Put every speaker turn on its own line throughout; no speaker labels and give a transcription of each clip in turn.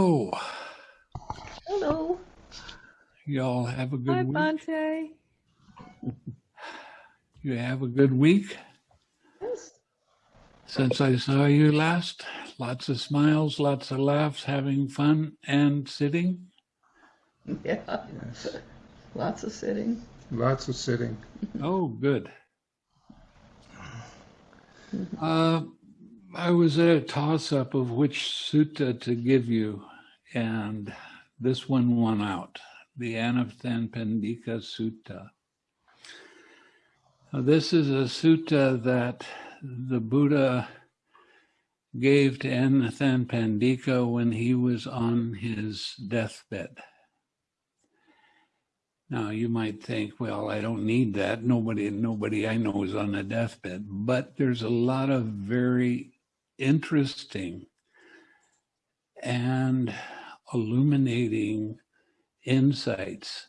Oh,
Hello.
y'all have a
Hi,
good week.
Bhante.
You have a good week
Yes.
since I saw you last. Lots of smiles, lots of laughs, having fun, and sitting.
Yeah.
Yes.
Lots of sitting.
Lots of sitting.
Oh, good. Uh, I was at a toss up of which sutta to give you, and this one won out the Anathapindika Sutta. Now, this is a sutta that the Buddha gave to Anathapindika when he was on his deathbed. Now you might think, well, I don't need that. Nobody, nobody I know is on a deathbed. But there's a lot of very interesting and illuminating insights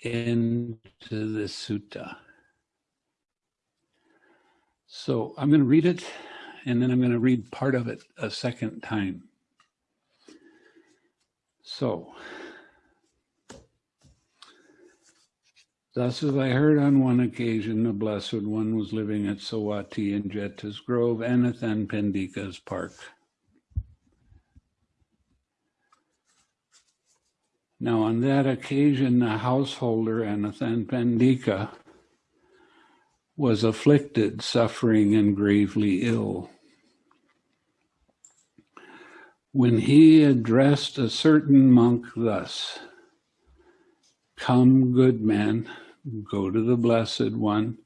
into the sutta. So I'm going to read it and then I'm going to read part of it a second time. So, Thus, as I heard on one occasion, the Blessed One was living at Savatthi in Jeta's Grove, Anathapindika's park. Now, on that occasion, the householder, Pendika, was afflicted, suffering, and gravely ill. When he addressed a certain monk thus, Come, good man, go to the Blessed One,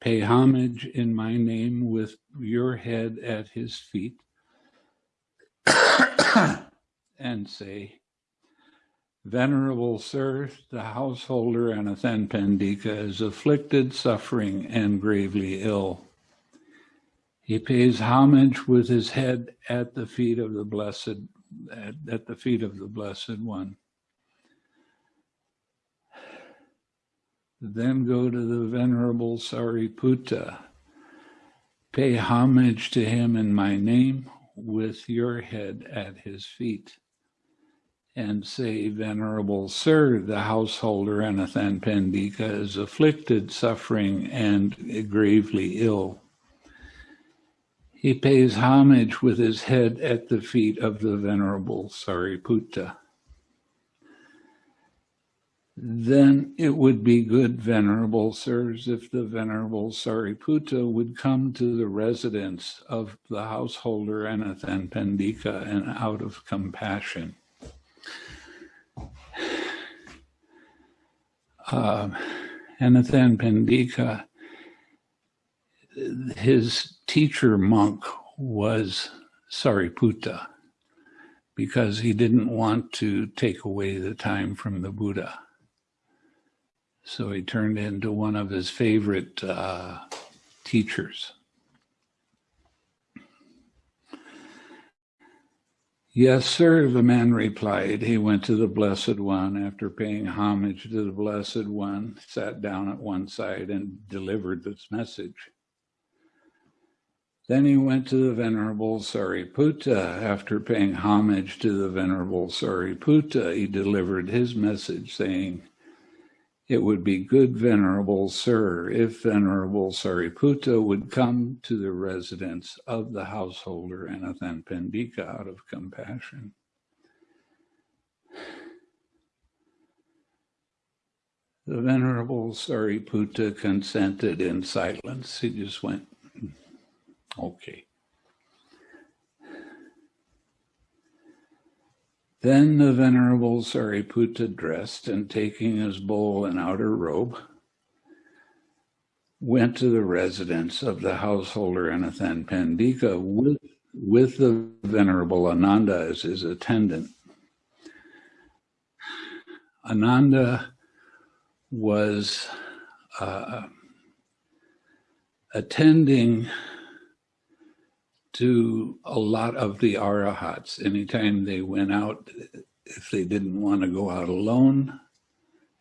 pay homage in my name with your head at his feet, and say, Venerable Sir, the householder Anathapindika is afflicted, suffering, and gravely ill. He pays homage with his head at the feet of the Blessed, at, at the feet of the Blessed One. Then go to the Venerable Sariputta. Pay homage to him in my name with your head at his feet. And say, Venerable Sir, the householder Anathapindika is afflicted, suffering, and gravely ill. He pays homage with his head at the feet of the Venerable Sariputta then it would be good, Venerable Sirs, if the Venerable Sariputta would come to the residence of the householder Anathapindika and out of compassion. Uh, Anathapindika, his teacher monk was Sariputta because he didn't want to take away the time from the Buddha. So he turned into one of his favorite uh, teachers. Yes, sir, the man replied. He went to the Blessed One after paying homage to the Blessed One, sat down at one side and delivered this message. Then he went to the Venerable Sariputta. After paying homage to the Venerable Sariputta, he delivered his message saying, it would be good, Venerable Sir, if Venerable Sariputta would come to the residence of the householder Anathapindika out of compassion. The Venerable Sariputta consented in silence. He just went, hmm, okay. Then the Venerable Sariputta dressed and taking his bowl and outer robe, went to the residence of the householder Anathapindika with, with the Venerable Ananda as his attendant. Ananda was uh, attending to a lot of the arahats. Anytime they went out, if they didn't want to go out alone,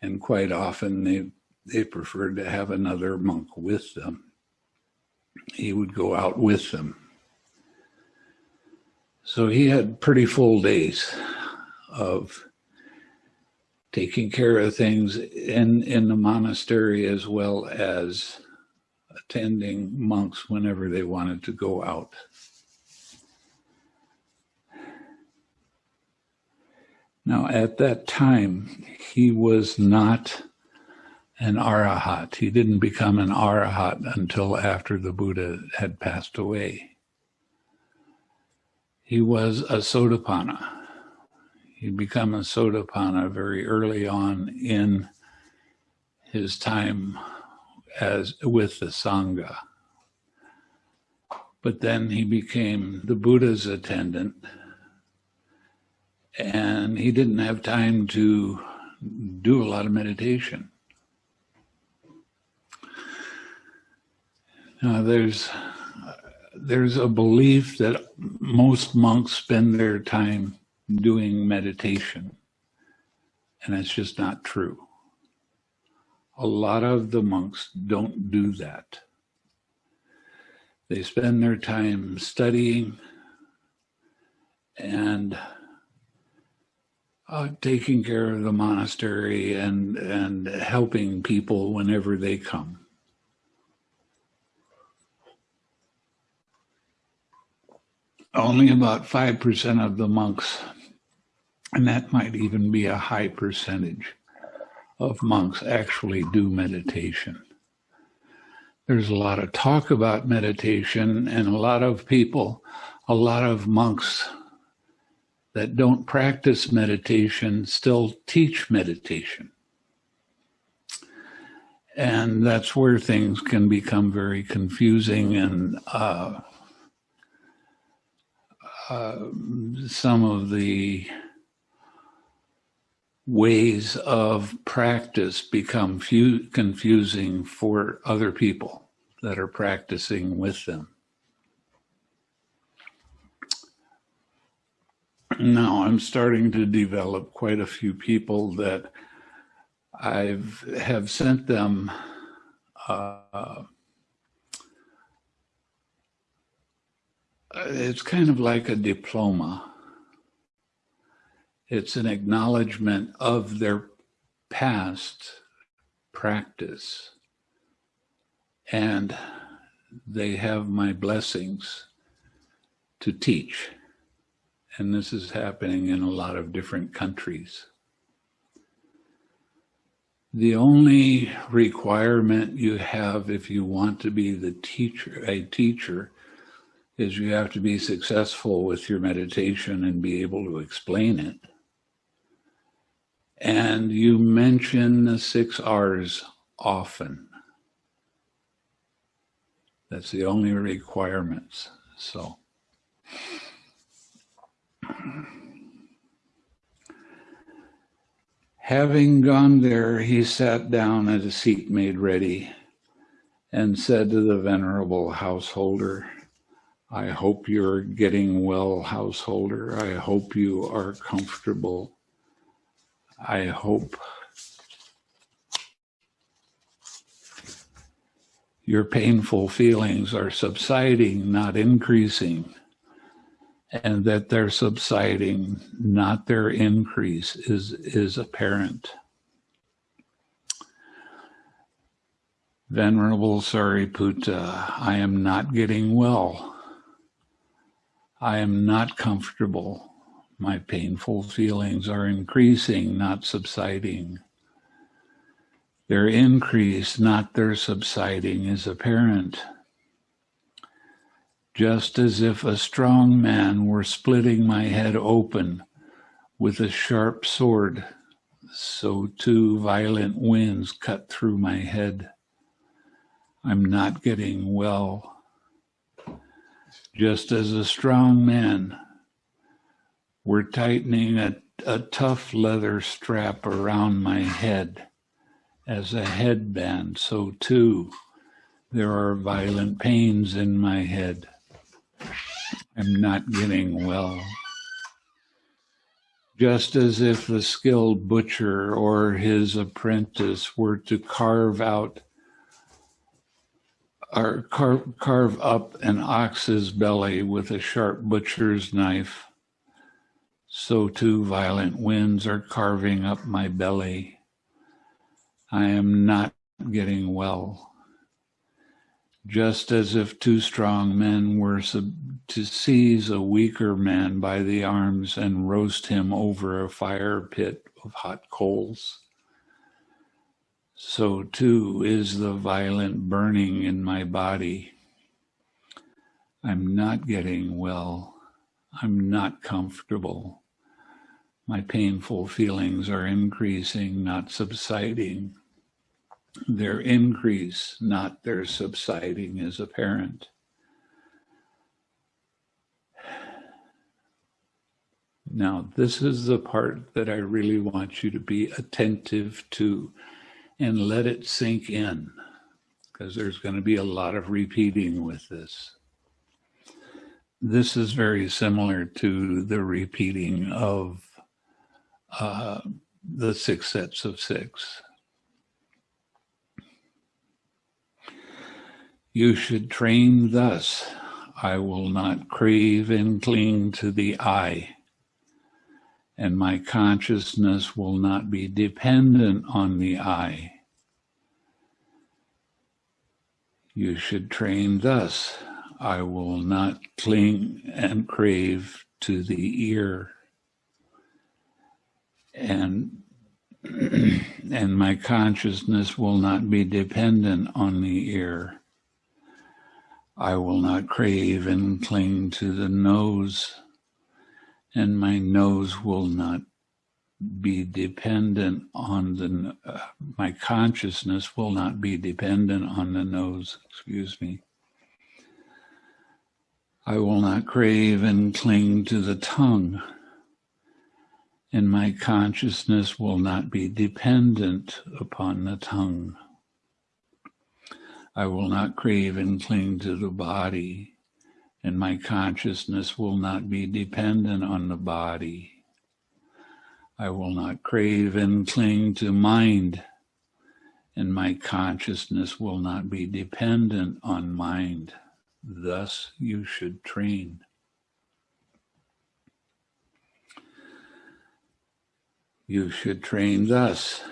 and quite often they they preferred to have another monk with them. He would go out with them. So he had pretty full days of taking care of things in, in the monastery as well as attending monks whenever they wanted to go out. Now, at that time, he was not an arahat. He didn't become an arahat until after the Buddha had passed away. He was a Sotapanna. He'd become a Sotapanna very early on in his time as with the Sangha. But then he became the Buddha's attendant and he didn't have time to do a lot of meditation. Now, there's there's a belief that most monks spend their time doing meditation, and that's just not true. A lot of the monks don't do that. They spend their time studying and uh, taking care of the monastery and and helping people whenever they come. Only about five percent of the monks, and that might even be a high percentage of monks actually do meditation. There's a lot of talk about meditation, and a lot of people, a lot of monks that don't practice meditation still teach meditation. And that's where things can become very confusing and uh, uh, some of the ways of practice become confusing for other people that are practicing with them. now I'm starting to develop quite a few people that I've have sent them uh, it's kind of like a diploma. It's an acknowledgement of their past practice. And they have my blessings to teach and this is happening in a lot of different countries. The only requirement you have if you want to be the teacher, a teacher, is you have to be successful with your meditation and be able to explain it. And you mention the six R's often. That's the only requirements. So. Having gone there, he sat down at a seat made ready and said to the venerable householder, I hope you're getting well, householder. I hope you are comfortable. I hope your painful feelings are subsiding, not increasing and that they're subsiding, not their increase, is, is apparent. Venerable Sariputta, I am not getting well. I am not comfortable. My painful feelings are increasing, not subsiding. Their increase, not their subsiding, is apparent just as if a strong man were splitting my head open with a sharp sword, so two violent winds cut through my head. I'm not getting well. Just as a strong man were tightening a, a tough leather strap around my head as a headband, so too there are violent pains in my head. I'm not getting well. Just as if the skilled butcher or his apprentice were to carve out or carve, carve up an ox's belly with a sharp butcher's knife. So too violent winds are carving up my belly. I am not getting well. Just as if two strong men were to seize a weaker man by the arms and roast him over a fire pit of hot coals. So too is the violent burning in my body. I'm not getting well. I'm not comfortable. My painful feelings are increasing, not subsiding. Their increase, not their subsiding, is apparent. Now, this is the part that I really want you to be attentive to and let it sink in because there's going to be a lot of repeating with this. This is very similar to the repeating of uh, the six sets of six. You should train thus. I will not crave and cling to the eye, and my consciousness will not be dependent on the eye. You should train thus. I will not cling and crave to the ear. And and my consciousness will not be dependent on the ear. I will not crave and cling to the nose, and my nose will not be dependent on the, uh, my consciousness will not be dependent on the nose, excuse me. I will not crave and cling to the tongue, and my consciousness will not be dependent upon the tongue. I will not crave and cling to the body, and my consciousness will not be dependent on the body. I will not crave and cling to mind, and my consciousness will not be dependent on mind. Thus you should train. You should train thus.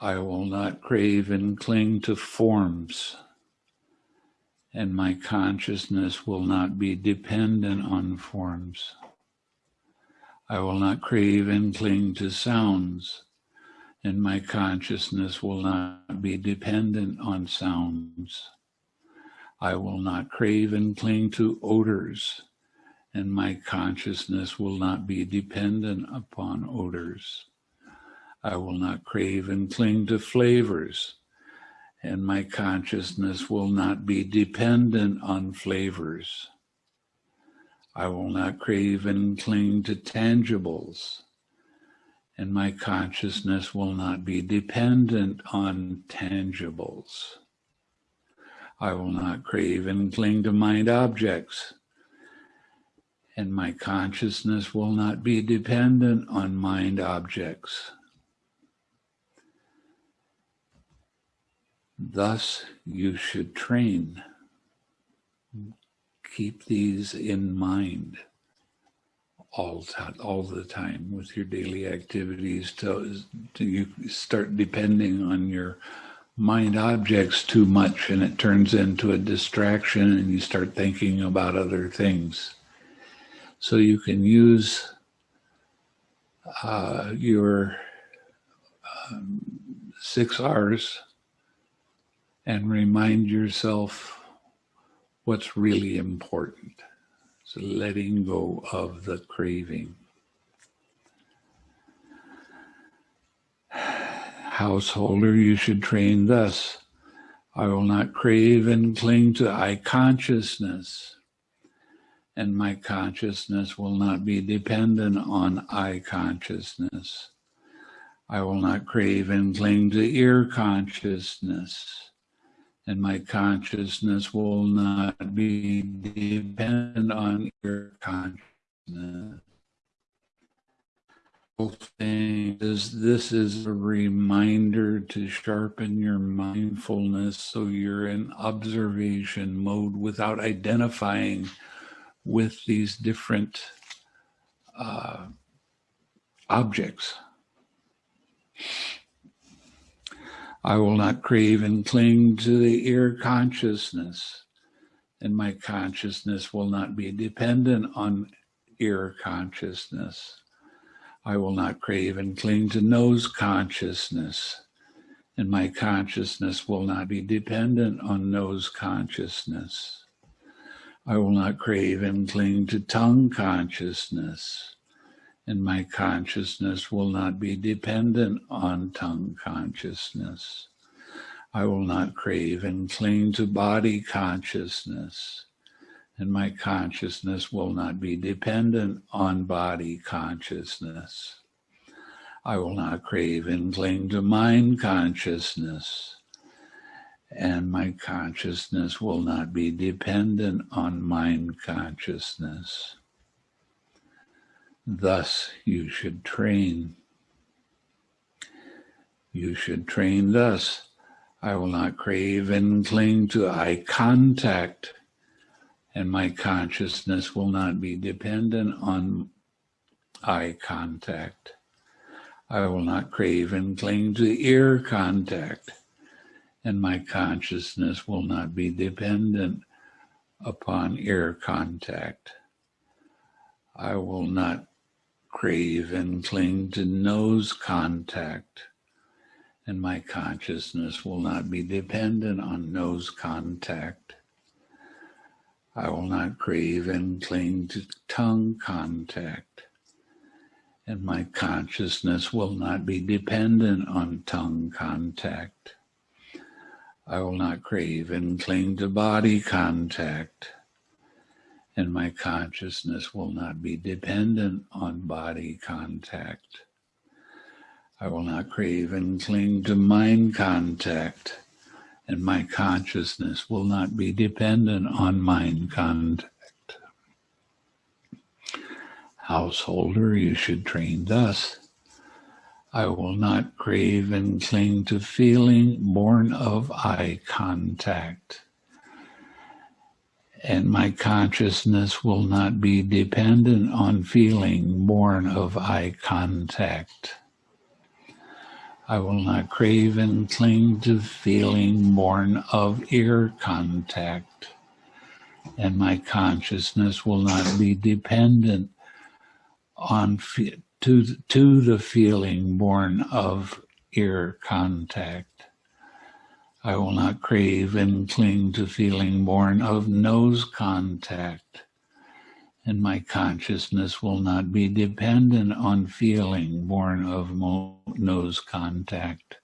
I will not crave and cling to forms, and my consciousness will not be dependent on forms. I will not crave and cling to sounds, and my consciousness will not be dependent on sounds. I will not crave and cling to odors, and my consciousness will not be dependent upon odors. I will not crave and cling to flavors, and my consciousness will not be dependent on flavors. I will not crave and cling to tangibles, and my consciousness will not be dependent on tangibles. I will not crave and cling to mind objects, and my consciousness will not be dependent on mind objects. Thus, you should train. Keep these in mind all, all the time with your daily activities till, till you start depending on your mind objects too much and it turns into a distraction and you start thinking about other things. So you can use uh, your um, six R's and remind yourself what's really important. So letting go of the craving. Householder, you should train thus. I will not crave and cling to eye consciousness, and my consciousness will not be dependent on eye consciousness. I will not crave and cling to ear consciousness and my consciousness will not be dependent on your consciousness. this is a reminder to sharpen your mindfulness so you're in observation mode without identifying with these different uh, objects. I will not crave and cling to the ear consciousness, and my consciousness will not be dependent on ear consciousness. I will not crave and cling to nose consciousness, and my consciousness will not be dependent on nose consciousness. I will not crave and cling to tongue consciousness, and my consciousness will not be dependent on tongue consciousness. I will not crave and cling to body consciousness, and my consciousness will not be dependent on body consciousness. I will not crave and cling to mind consciousness, and my consciousness will not be dependent on mind consciousness. Thus you should train. You should train thus. I will not crave and cling to eye contact, and my consciousness will not be dependent on eye contact. I will not crave and cling to ear contact, and my consciousness will not be dependent upon ear contact. I will not crave and cling to nose contact, and my consciousness will not be dependent on nose contact. I will not crave and cling to tongue contact, and my consciousness will not be dependent on tongue contact. I will not crave and cling to body contact, and my consciousness will not be dependent on body contact. I will not crave and cling to mind contact, and my consciousness will not be dependent on mind contact. Householder, you should train thus. I will not crave and cling to feeling born of eye contact and my consciousness will not be dependent on feeling born of eye contact. I will not crave and cling to feeling born of ear contact, and my consciousness will not be dependent on to, to the feeling born of ear contact. I will not crave and cling to feeling born of nose contact, and my consciousness will not be dependent on feeling born of nose contact.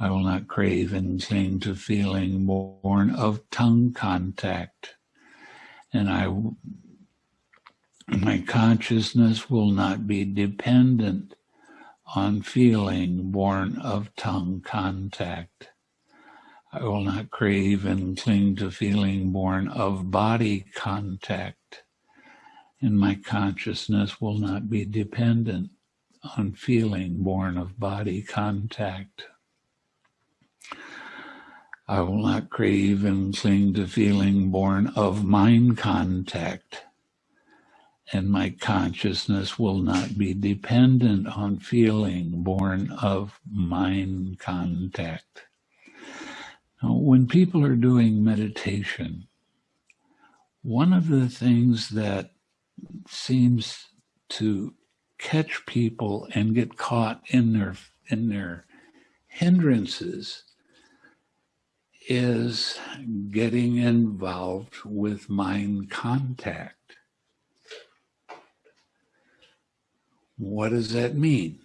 I will not crave and cling to feeling born of tongue contact, and I my consciousness will not be dependent on feeling born of tongue contact. I will not crave and cling to feeling born of body contact, and my consciousness will not be dependent on feeling born of body contact. I will not crave and cling to feeling born of mind contact, and my consciousness will not be dependent on feeling born of mind contact. Now, when people are doing meditation, one of the things that seems to catch people and get caught in their in their hindrances is getting involved with mind contact. What does that mean?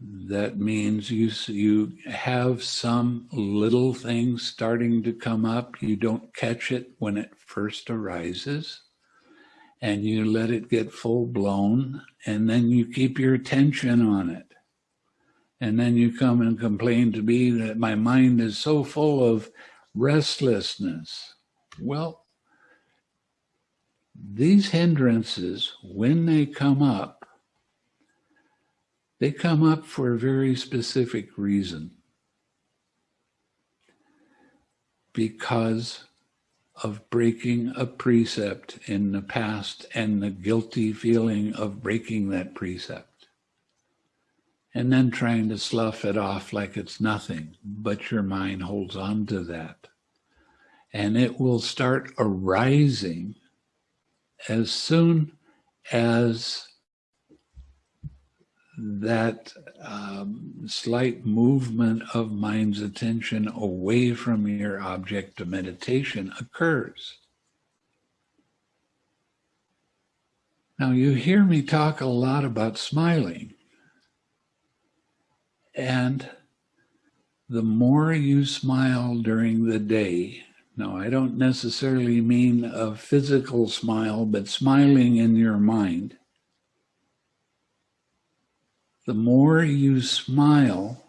that means you you have some little thing starting to come up. You don't catch it when it first arises and you let it get full blown and then you keep your attention on it. And then you come and complain to me that my mind is so full of restlessness. Well these hindrances when they come up They come up for a very specific reason. Because of breaking a precept in the past and the guilty feeling of breaking that precept. And then trying to slough it off like it's nothing, but your mind holds on to that. And it will start arising as soon as that um, slight movement of mind's attention away from your object of meditation occurs. Now, you hear me talk a lot about smiling. And the more you smile during the day, now I don't necessarily mean a physical smile, but smiling in your mind the more you smile,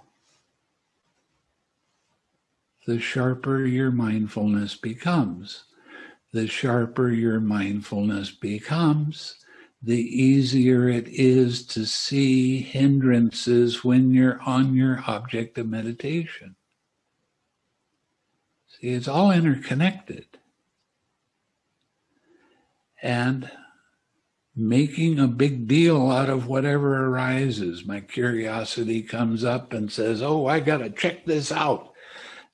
the sharper your mindfulness becomes. The sharper your mindfulness becomes, the easier it is to see hindrances when you're on your object of meditation. See, it's all interconnected. And making a big deal out of whatever arises. My curiosity comes up and says, Oh, I got to check this out.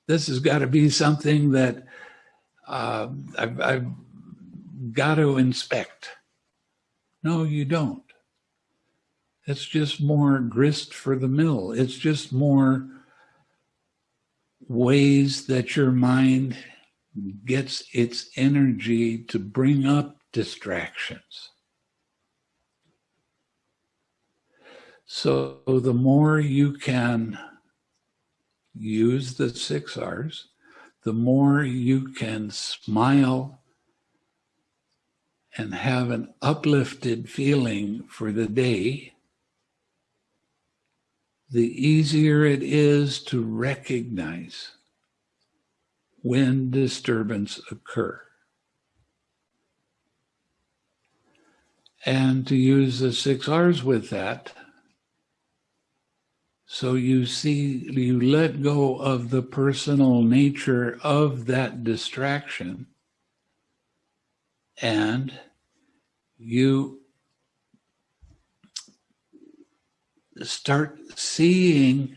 This has got to be something that uh, I've, I've got to inspect. No, you don't. It's just more grist for the mill. It's just more ways that your mind gets its energy to bring up distractions. So the more you can use the six R's, the more you can smile and have an uplifted feeling for the day, the easier it is to recognize when disturbance occur. And to use the six R's with that, so you see, you let go of the personal nature of that distraction and you start seeing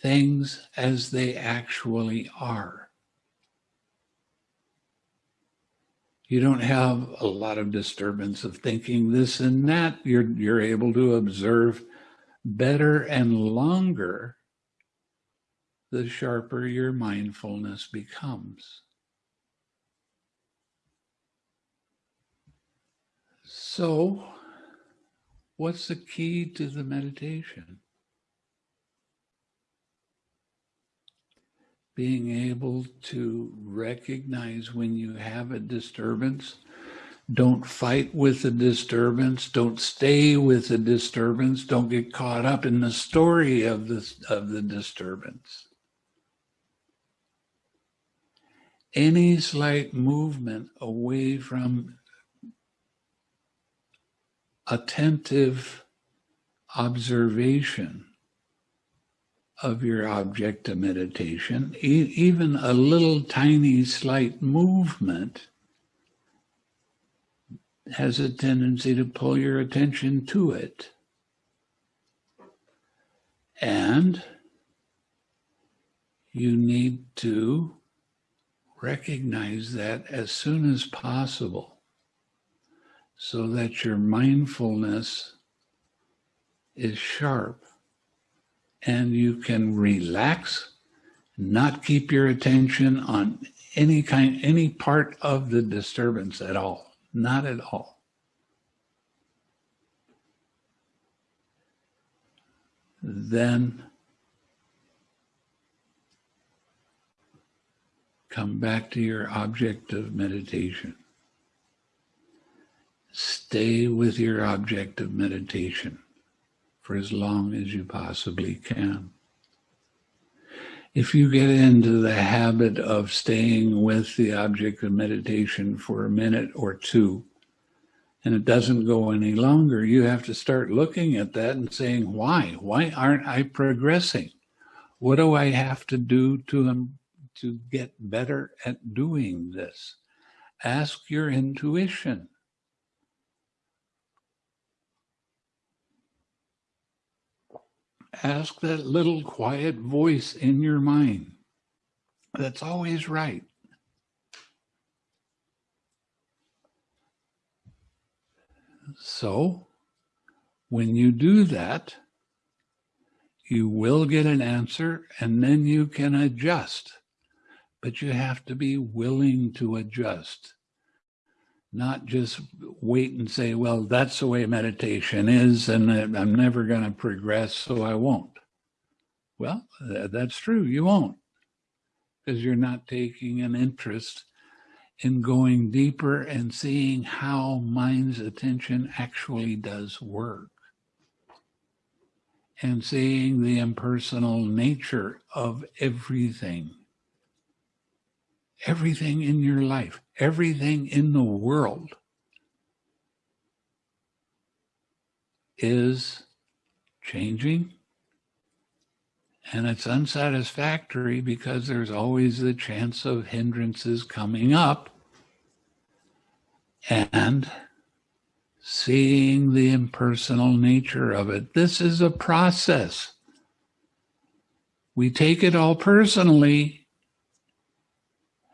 things as they actually are. You don't have a lot of disturbance of thinking this and that. You're, you're able to observe better and longer, the sharper your mindfulness becomes. So, what's the key to the meditation? Being able to recognize when you have a disturbance don't fight with the disturbance. Don't stay with the disturbance. Don't get caught up in the story of the, of the disturbance. Any slight movement away from attentive observation of your object of meditation, e even a little tiny slight movement has a tendency to pull your attention to it. And you need to recognize that as soon as possible so that your mindfulness is sharp and you can relax, not keep your attention on any kind, any part of the disturbance at all. Not at all. Then come back to your object of meditation. Stay with your object of meditation for as long as you possibly can if you get into the habit of staying with the object of meditation for a minute or two, and it doesn't go any longer, you have to start looking at that and saying, why? Why aren't I progressing? What do I have to do to, um, to get better at doing this? Ask your intuition. Ask that little quiet voice in your mind that's always right. So, when you do that, you will get an answer and then you can adjust. But you have to be willing to adjust, not just wait and say, well, that's the way meditation is, and I'm never going to progress, so I won't. Well, that's true, you won't, because you're not taking an interest in going deeper and seeing how mind's attention actually does work and seeing the impersonal nature of everything. Everything in your life, everything in the world is changing and it's unsatisfactory because there's always the chance of hindrances coming up and seeing the impersonal nature of it. This is a process. We take it all personally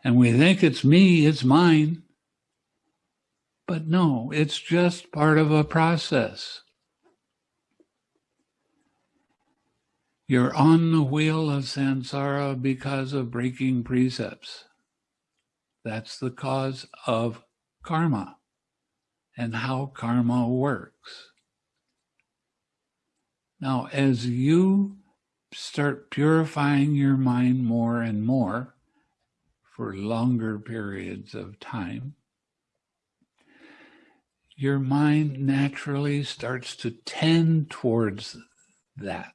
and we think it's me, it's mine. But no, it's just part of a process. You're on the wheel of samsara because of breaking precepts. That's the cause of karma and how karma works. Now, as you start purifying your mind more and more for longer periods of time, your mind naturally starts to tend towards that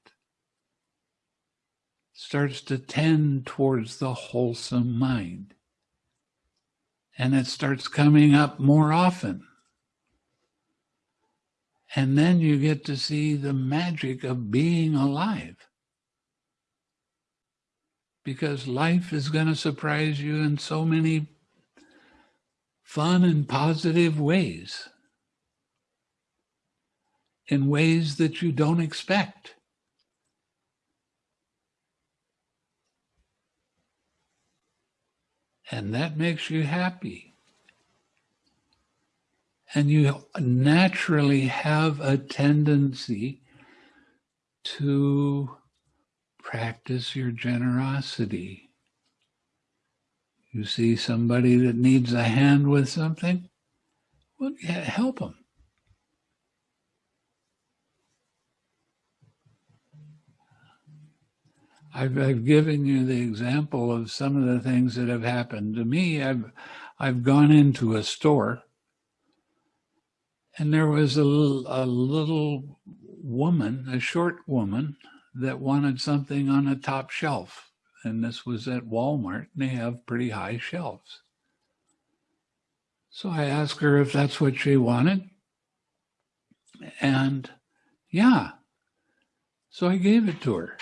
starts to tend towards the wholesome mind. And it starts coming up more often. And then you get to see the magic of being alive. Because life is going to surprise you in so many fun and positive ways. In ways that you don't expect. and that makes you happy. And you naturally have a tendency to practice your generosity. You see somebody that needs a hand with something, well, yeah, help them. I've, I've given you the example of some of the things that have happened to me. I've, I've gone into a store and there was a, a little woman, a short woman, that wanted something on a top shelf. And this was at Walmart, and they have pretty high shelves. So I asked her if that's what she wanted. And yeah. So I gave it to her.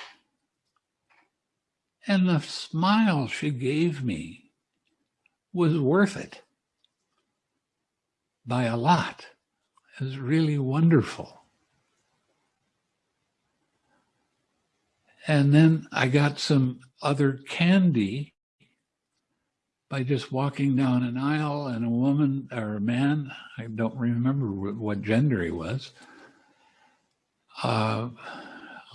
And the smile she gave me was worth it by a lot. It was really wonderful. And then I got some other candy by just walking down an aisle and a woman or a man, I don't remember what gender he was, uh,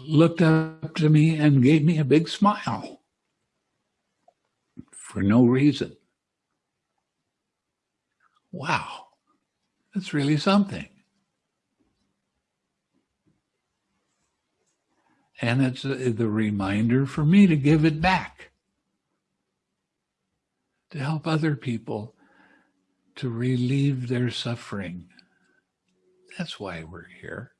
looked up to me and gave me a big smile for no reason. Wow, that's really something. And it's the reminder for me to give it back, to help other people to relieve their suffering. That's why we're here.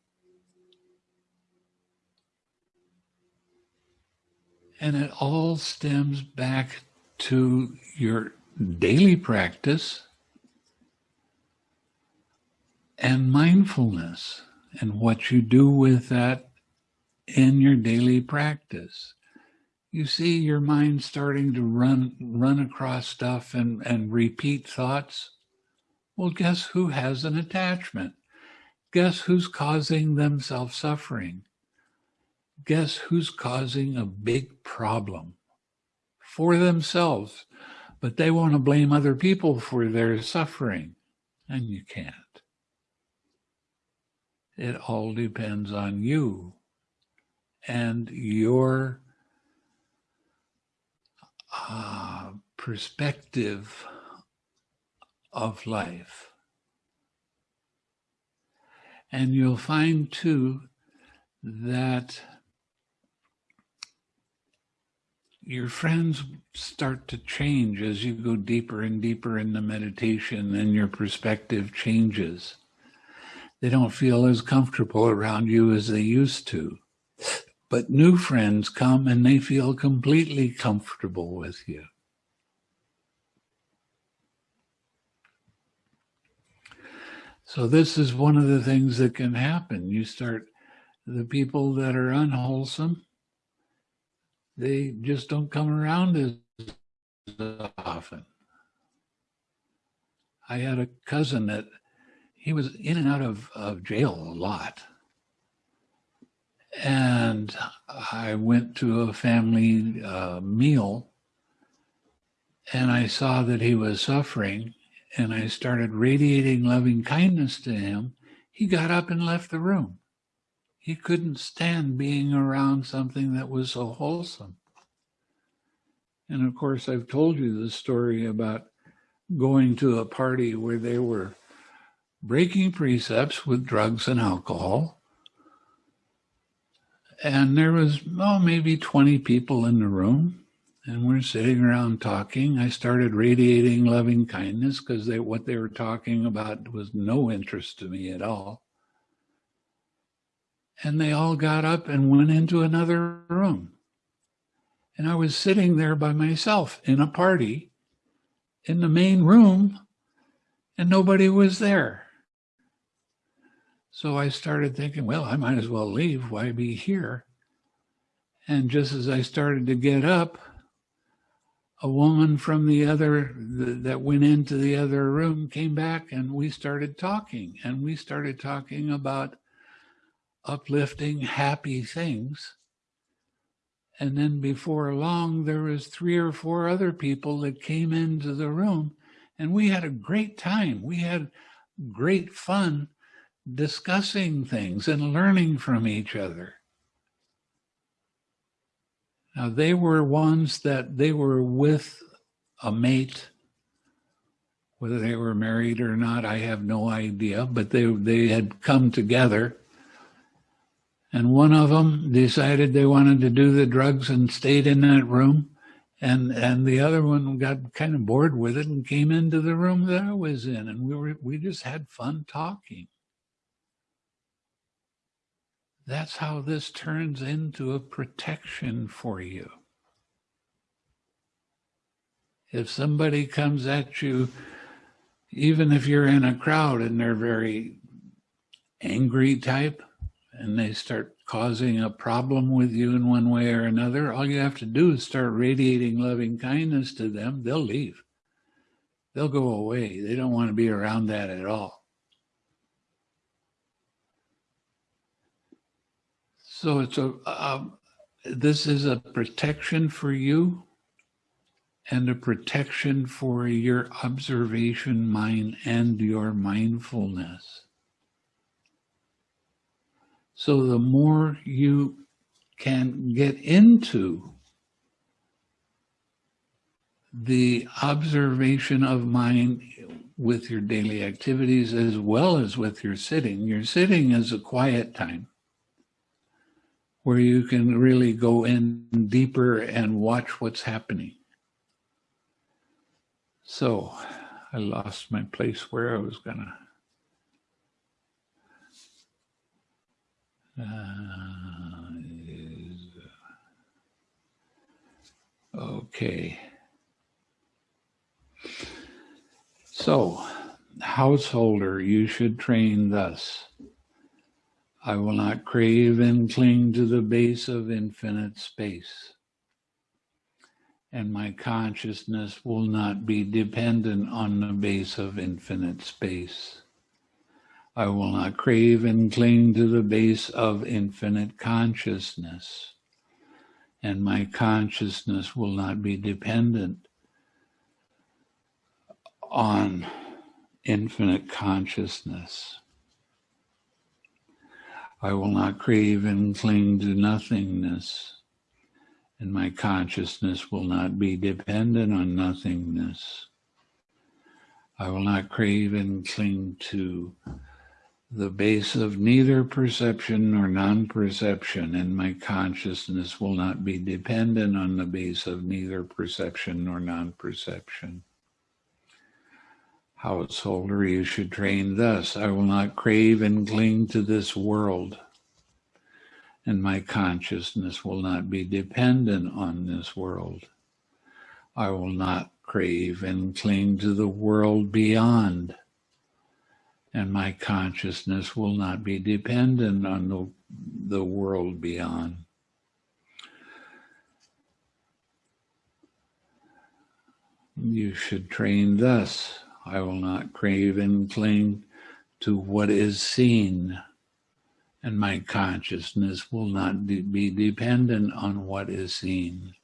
And it all stems back to your daily practice and mindfulness and what you do with that in your daily practice. You see your mind starting to run run across stuff and, and repeat thoughts. Well, guess who has an attachment? Guess who's causing themselves suffering? Guess who's causing a big problem for themselves, but they want to blame other people for their suffering, and you can't. It all depends on you and your uh, perspective of life. And you'll find too that your friends start to change as you go deeper and deeper in the meditation and your perspective changes. They don't feel as comfortable around you as they used to. But new friends come and they feel completely comfortable with you. So this is one of the things that can happen. You start, the people that are unwholesome, they just don't come around as often. I had a cousin that he was in and out of, of jail a lot. And I went to a family uh, meal and I saw that he was suffering and I started radiating loving kindness to him. He got up and left the room. He couldn't stand being around something that was so wholesome. And of course, I've told you the story about going to a party where they were breaking precepts with drugs and alcohol. And there was, oh, maybe 20 people in the room. And we're sitting around talking. I started radiating loving kindness because they, what they were talking about was no interest to me at all. And they all got up and went into another room. And I was sitting there by myself in a party in the main room, and nobody was there. So I started thinking, well, I might as well leave. Why be here? And just as I started to get up, a woman from the other that went into the other room came back and we started talking and we started talking about uplifting happy things and then before long there was three or four other people that came into the room and we had a great time we had great fun discussing things and learning from each other now, they were ones that they were with a mate, whether they were married or not, I have no idea, but they, they had come together. And one of them decided they wanted to do the drugs and stayed in that room. And, and the other one got kind of bored with it and came into the room that I was in. And we were, we just had fun talking. That's how this turns into a protection for you. If somebody comes at you, even if you're in a crowd and they're very angry type and they start causing a problem with you in one way or another, all you have to do is start radiating loving kindness to them. They'll leave. They'll go away. They don't want to be around that at all. So it's a, um, this is a protection for you and a protection for your observation mind and your mindfulness. So the more you can get into the observation of mind with your daily activities as well as with your sitting. Your sitting is a quiet time where you can really go in deeper and watch what's happening. So I lost my place where I was gonna. Uh, okay. So, householder you should train thus. I will not crave and cling to the base of infinite space. And my consciousness will not be dependent on the base of infinite space. I will not crave and cling to the base of infinite consciousness. And my consciousness will not be dependent on infinite consciousness. I will not crave and cling to nothingness, and my consciousness will not be dependent on nothingness. I will not crave and cling to the base of neither perception nor non-perception, and my consciousness will not be dependent on the base of neither perception nor non-perception. Householder, you should train thus. I will not crave and cling to this world, and my consciousness will not be dependent on this world. I will not crave and cling to the world beyond, and my consciousness will not be dependent on the, the world beyond. You should train thus. I will not crave and cling to what is seen, and my consciousness will not be dependent on what is seen.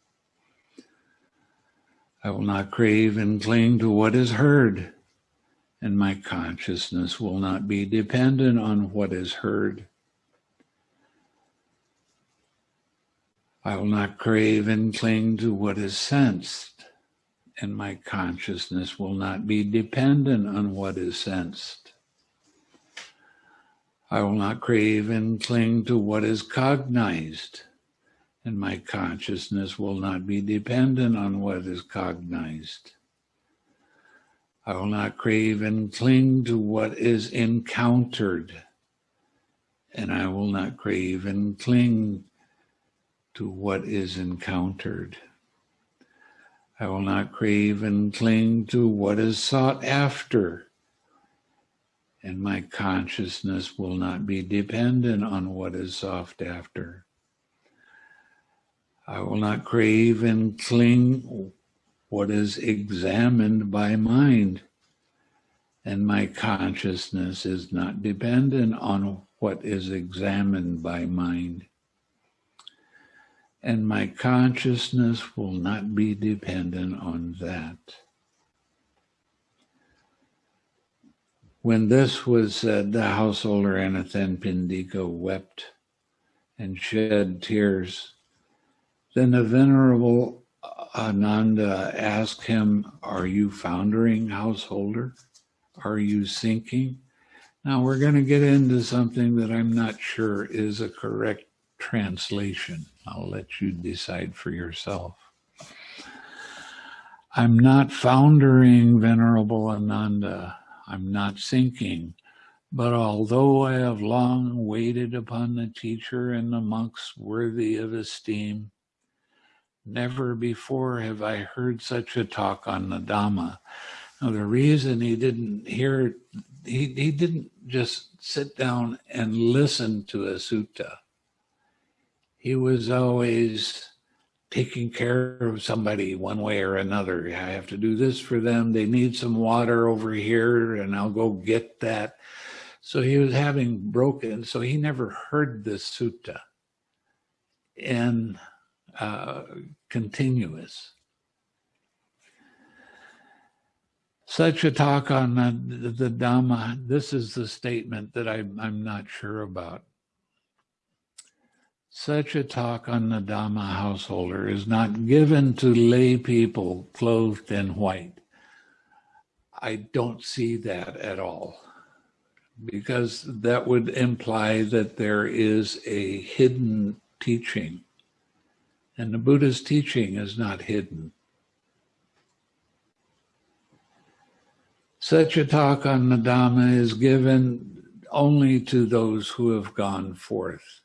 I will not crave and cling to what is heard, and my consciousness will not be dependent on what is heard. I will not crave and cling to what is sensed, and my consciousness will not be dependent on what is sensed. I will not crave and cling to what is cognized, and my consciousness will not be dependent on what is cognized. I will not crave and cling to what is encountered, and I will not crave and cling to what is encountered. I will not crave and cling to what is sought after. And my consciousness will not be dependent on what is sought after. I will not crave and cling what is examined by mind. And my consciousness is not dependent on what is examined by mind and my consciousness will not be dependent on that. When this was said, the householder Anathapindika wept and shed tears. Then the venerable Ananda asked him, Are you foundering, householder? Are you sinking? Now we're going to get into something that I'm not sure is a correct translation. I'll let you decide for yourself. I'm not foundering Venerable Ananda. I'm not sinking. But although I have long waited upon the teacher and the monks worthy of esteem, never before have I heard such a talk on the Dhamma. Now, the reason he didn't hear, he, he didn't just sit down and listen to a sutta he was always taking care of somebody one way or another. I have to do this for them. They need some water over here, and I'll go get that. So he was having broken, so he never heard this sutta in uh, continuous. Such a talk on the, the Dhamma, this is the statement that I, I'm not sure about. Such a talk on the Dhamma householder is not given to lay people clothed in white. I don't see that at all because that would imply that there is a hidden teaching. And the Buddha's teaching is not hidden. Such a talk on the Dhamma is given only to those who have gone forth.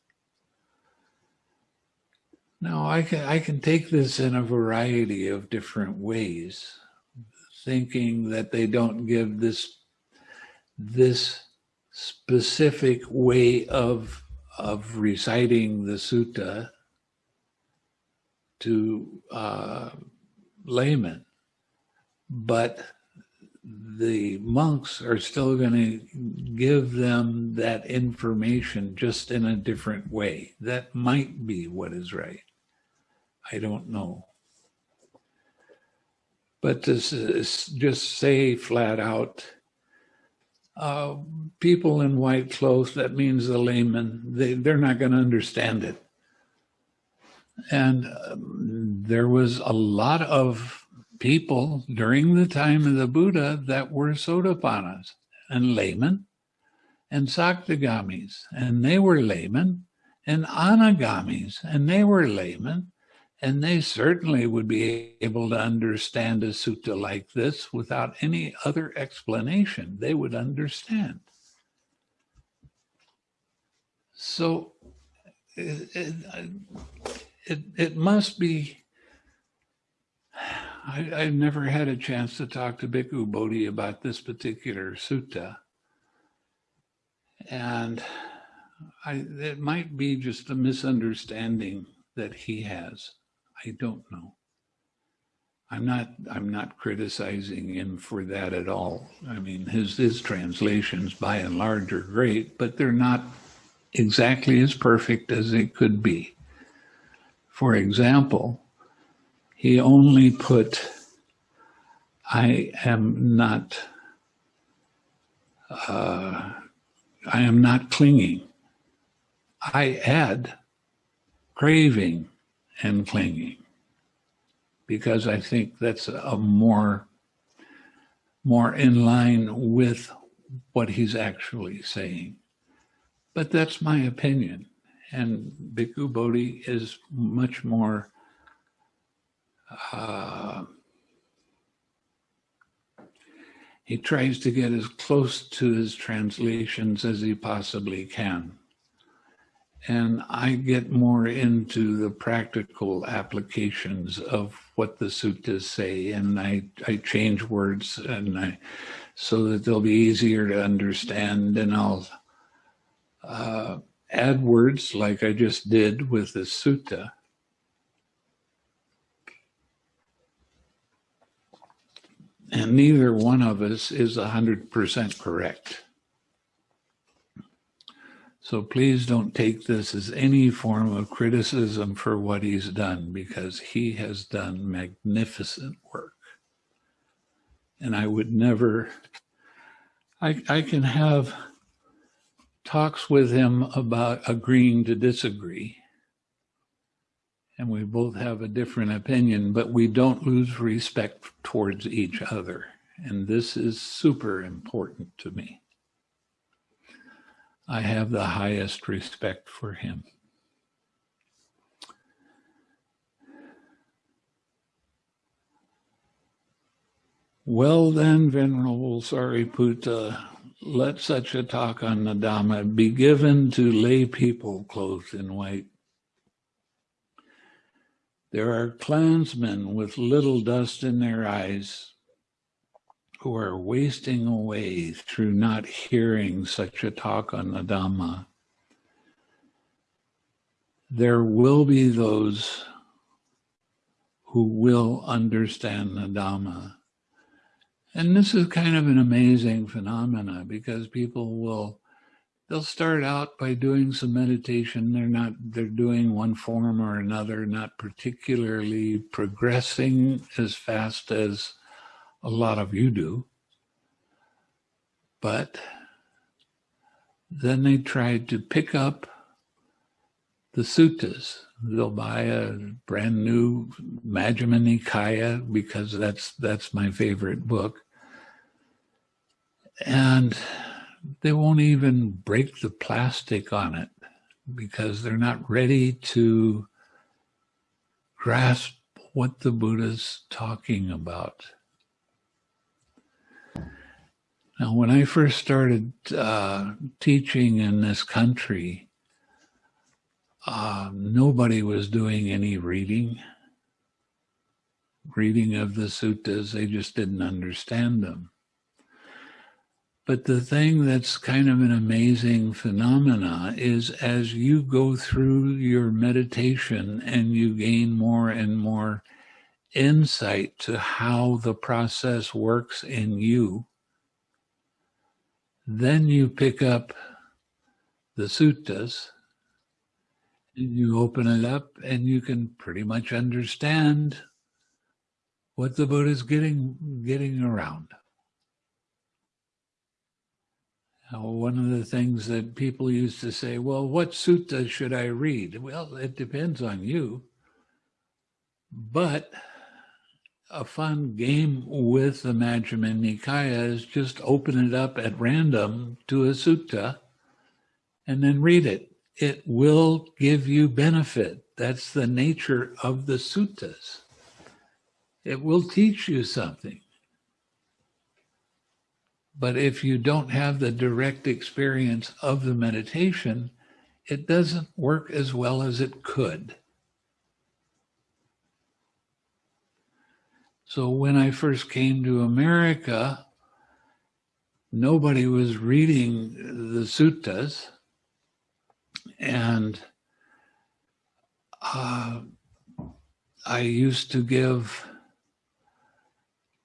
Now, I can, I can take this in a variety of different ways, thinking that they don't give this this specific way of of reciting the sutta to uh, laymen, but the monks are still going to give them that information just in a different way. That might be what is right. I don't know. But to just say flat out, uh, people in white clothes, that means the layman, they, they're not going to understand it. And um, there was a lot of people during the time of the Buddha that were Sotapannas and laymen and Sakadagamis, and they were laymen, and Anagamis, and they were laymen, and they certainly would be able to understand a sutta like this without any other explanation. They would understand. So it, it, it, must be I, I've never had a chance to talk to Bhikkhu Bodhi about this particular sutta. And I, it might be just a misunderstanding that he has. I don't know. I'm not I'm not criticizing him for that at all. I mean his his translations by and large are great, but they're not exactly as perfect as they could be. For example, he only put, I am not, uh, I am not clinging. I add craving and clinging because I think that's a more, more in line with what he's actually saying. But that's my opinion. And Bhikkhu Bodhi is much more uh, he tries to get as close to his translations as he possibly can. And I get more into the practical applications of what the suttas say, and I, I change words and I so that they'll be easier to understand, and I'll uh, add words like I just did with the sutta And neither one of us is 100% correct. So please don't take this as any form of criticism for what he's done because he has done magnificent work. And I would never, I, I can have talks with him about agreeing to disagree and we both have a different opinion, but we don't lose respect towards each other. And this is super important to me. I have the highest respect for him. Well then, Venerable Sariputta, let such a talk on the Dhamma be given to lay people clothed in white there are clansmen with little dust in their eyes who are wasting away through not hearing such a talk on the Dhamma. There will be those who will understand the Dhamma. And this is kind of an amazing phenomena because people will they'll start out by doing some meditation. They're not, they're doing one form or another, not particularly progressing as fast as a lot of you do. But then they try to pick up the suttas. They'll buy a brand new Majjhima Nikaya because that's that's my favorite book. And they won't even break the plastic on it because they're not ready to grasp what the Buddha's talking about. Now, when I first started uh, teaching in this country, uh, nobody was doing any reading, reading of the suttas. They just didn't understand them. But the thing that's kind of an amazing phenomena is as you go through your meditation and you gain more and more insight to how the process works in you, then you pick up the suttas and you open it up and you can pretty much understand what the Buddha is getting getting around. Now, one of the things that people used to say, well, what sutta should I read? Well, it depends on you. But a fun game with the Majjhima Nikaya is just open it up at random to a sutta and then read it. It will give you benefit. That's the nature of the suttas. It will teach you something. But if you don't have the direct experience of the meditation, it doesn't work as well as it could. So when I first came to America, nobody was reading the suttas. And uh, I used to give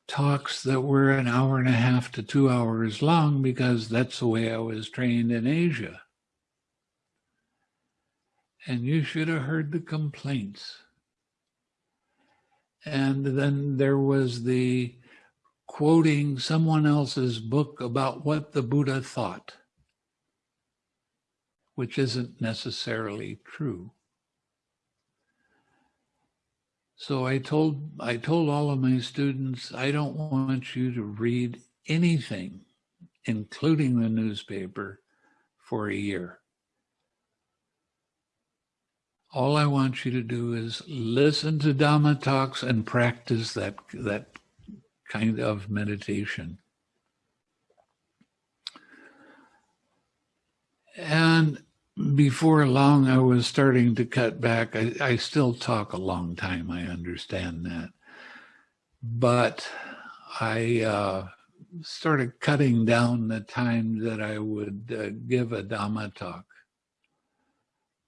talks that were an hour and a half to two hours long because that's the way I was trained in Asia. And you should have heard the complaints. And then there was the quoting someone else's book about what the Buddha thought, which isn't necessarily true. So I told I told all of my students, I don't want you to read anything, including the newspaper, for a year. All I want you to do is listen to Dhamma talks and practice that that kind of meditation. And before long, I was starting to cut back. I, I still talk a long time. I understand that. But I uh, started cutting down the time that I would uh, give a Dhamma talk.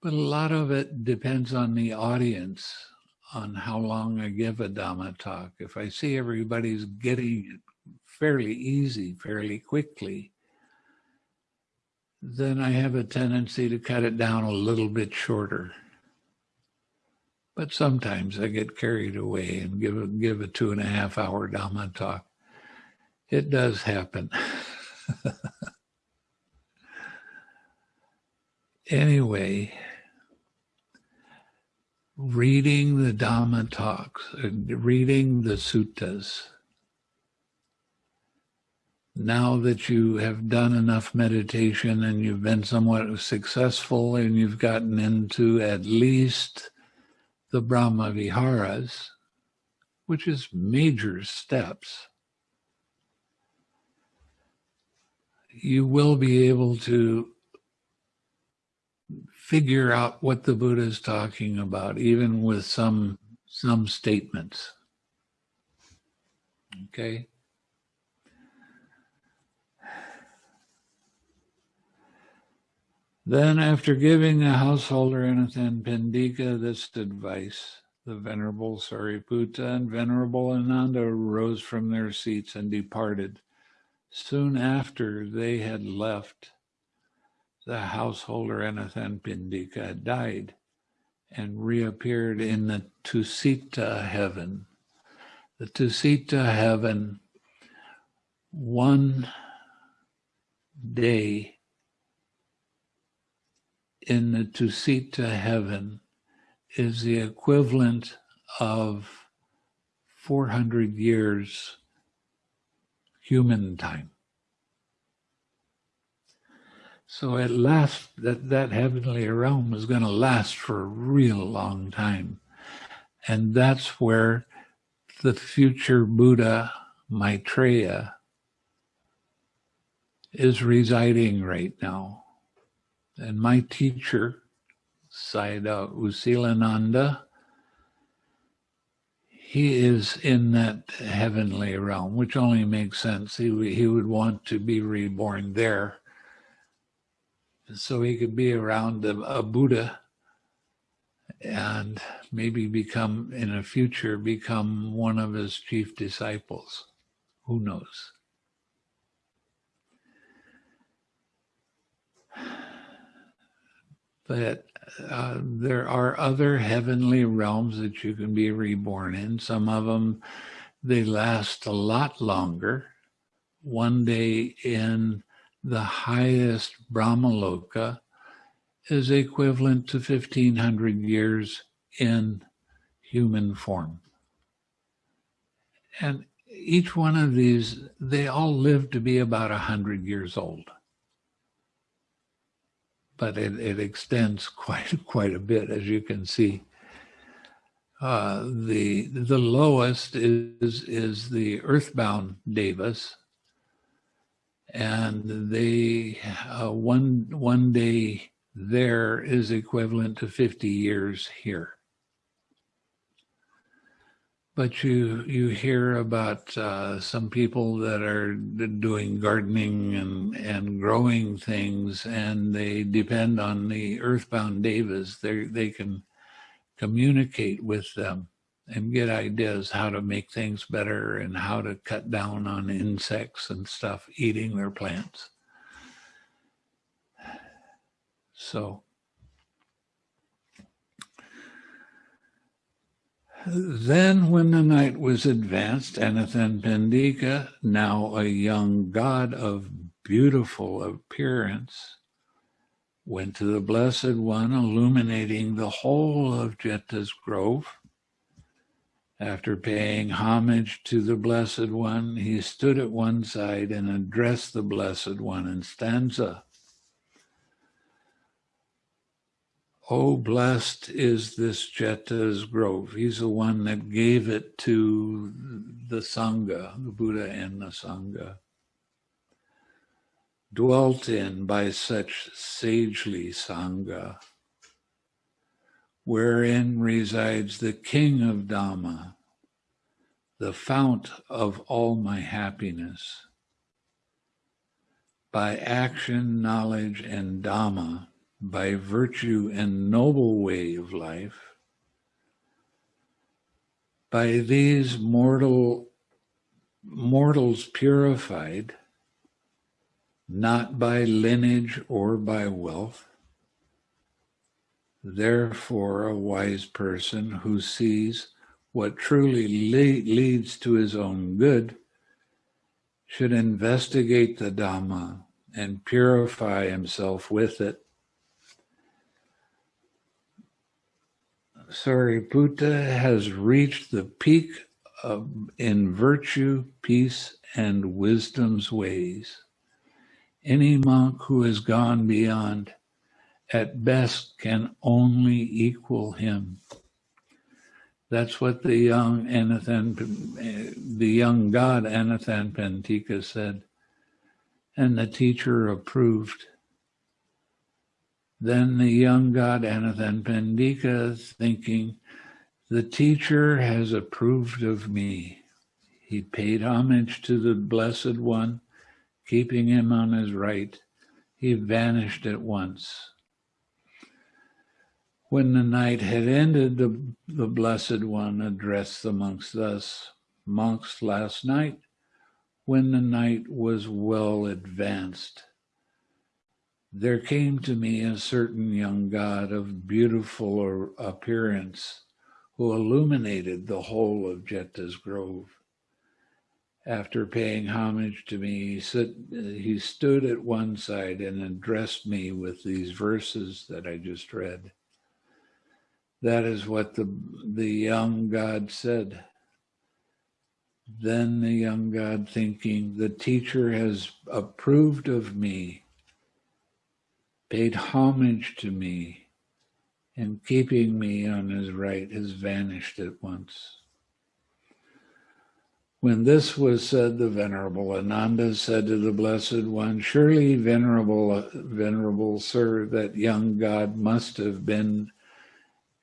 But a lot of it depends on the audience, on how long I give a Dhamma talk. If I see everybody's getting it fairly easy, fairly quickly, then I have a tendency to cut it down a little bit shorter. But sometimes I get carried away and give a, give a two and a half hour Dhamma talk. It does happen. anyway, reading the Dhamma talks, and reading the suttas, now that you have done enough meditation and you've been somewhat successful and you've gotten into at least the Brahma Viharas, which is major steps, you will be able to figure out what the Buddha is talking about, even with some some statements. Okay. Then, after giving the householder Anathapindika this advice, the Venerable Sariputta and Venerable Ananda rose from their seats and departed. Soon after they had left, the householder Anathapindika had died and reappeared in the Tusita heaven. The Tusita heaven, one day in the Tusita heaven is the equivalent of 400 years human time. So it lasts, that, that heavenly realm is going to last for a real long time. And that's where the future Buddha Maitreya is residing right now. And my teacher, Sayadaw U Silananda, he is in that heavenly realm, which only makes sense. He, he would want to be reborn there so he could be around a, a Buddha and maybe become, in a future, become one of his chief disciples. Who knows? But uh, there are other heavenly realms that you can be reborn in. Some of them, they last a lot longer. One day in the highest Brahmaloka is equivalent to 1500 years in human form. And each one of these, they all live to be about 100 years old but it, it extends quite quite a bit, as you can see. Uh, the the lowest is is the earthbound devas, and they uh, one one day there is equivalent to 50 years here. But you you hear about uh, some people that are doing gardening and and growing things, and they depend on the earthbound devas. They they can communicate with them and get ideas how to make things better and how to cut down on insects and stuff eating their plants. So Then, when the night was advanced, Anathapindika, now a young god of beautiful appearance, went to the Blessed One, illuminating the whole of Jeta's grove. After paying homage to the Blessed One, he stood at one side and addressed the Blessed One in stanza. Oh, blessed is this Jeta's grove. He's the one that gave it to the Sangha, the Buddha and the Sangha. Dwelt in by such sagely Sangha, wherein resides the King of Dhamma, the fount of all my happiness. By action, knowledge, and Dhamma, by virtue and noble way of life, by these mortal mortals purified, not by lineage or by wealth. Therefore, a wise person who sees what truly le- leads to his own good should investigate the Dhamma and purify himself with it Sariputta has reached the peak of, in virtue, peace, and wisdom's ways. Any monk who has gone beyond, at best, can only equal him. That's what the young Anathan, the young god Anathapindika said, and the teacher approved. Then the young god Anathapindika thinking, the teacher has approved of me. He paid homage to the Blessed One, keeping him on his right. He vanished at once. When the night had ended, the, the Blessed One addressed the monks thus Monks, last night, when the night was well advanced, there came to me a certain young god of beautiful appearance who illuminated the whole of Jeta's grove. After paying homage to me, he stood at one side and addressed me with these verses that I just read. That is what the, the young God said. Then the young God thinking, the teacher has approved of me paid homage to me, and keeping me on his right has vanished at once. When this was said, the Venerable Ananda said to the Blessed One, Surely, Venerable, Venerable Sir, that young God must have been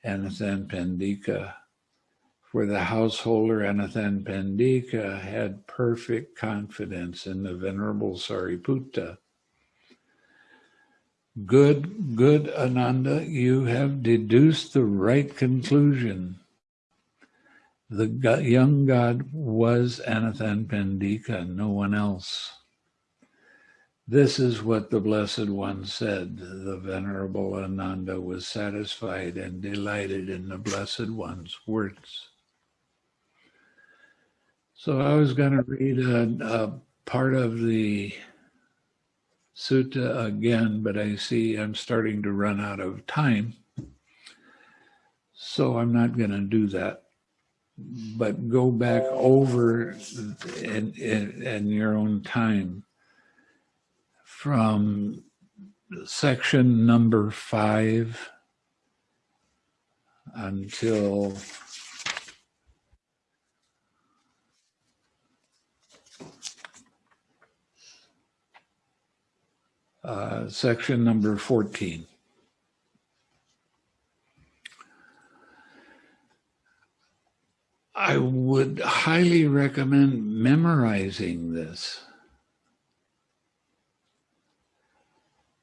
Anathapindika, For the householder Anathapindika had perfect confidence in the Venerable Sariputta. Good, good Ananda, you have deduced the right conclusion. The young god was Anathapindika, no one else. This is what the Blessed One said. The Venerable Ananda was satisfied and delighted in the Blessed One's words. So I was going to read a, a part of the sutta again, but I see I'm starting to run out of time. So I'm not going to do that. But go back over in, in, in your own time from section number five until uh, section number 14. I would highly recommend memorizing this.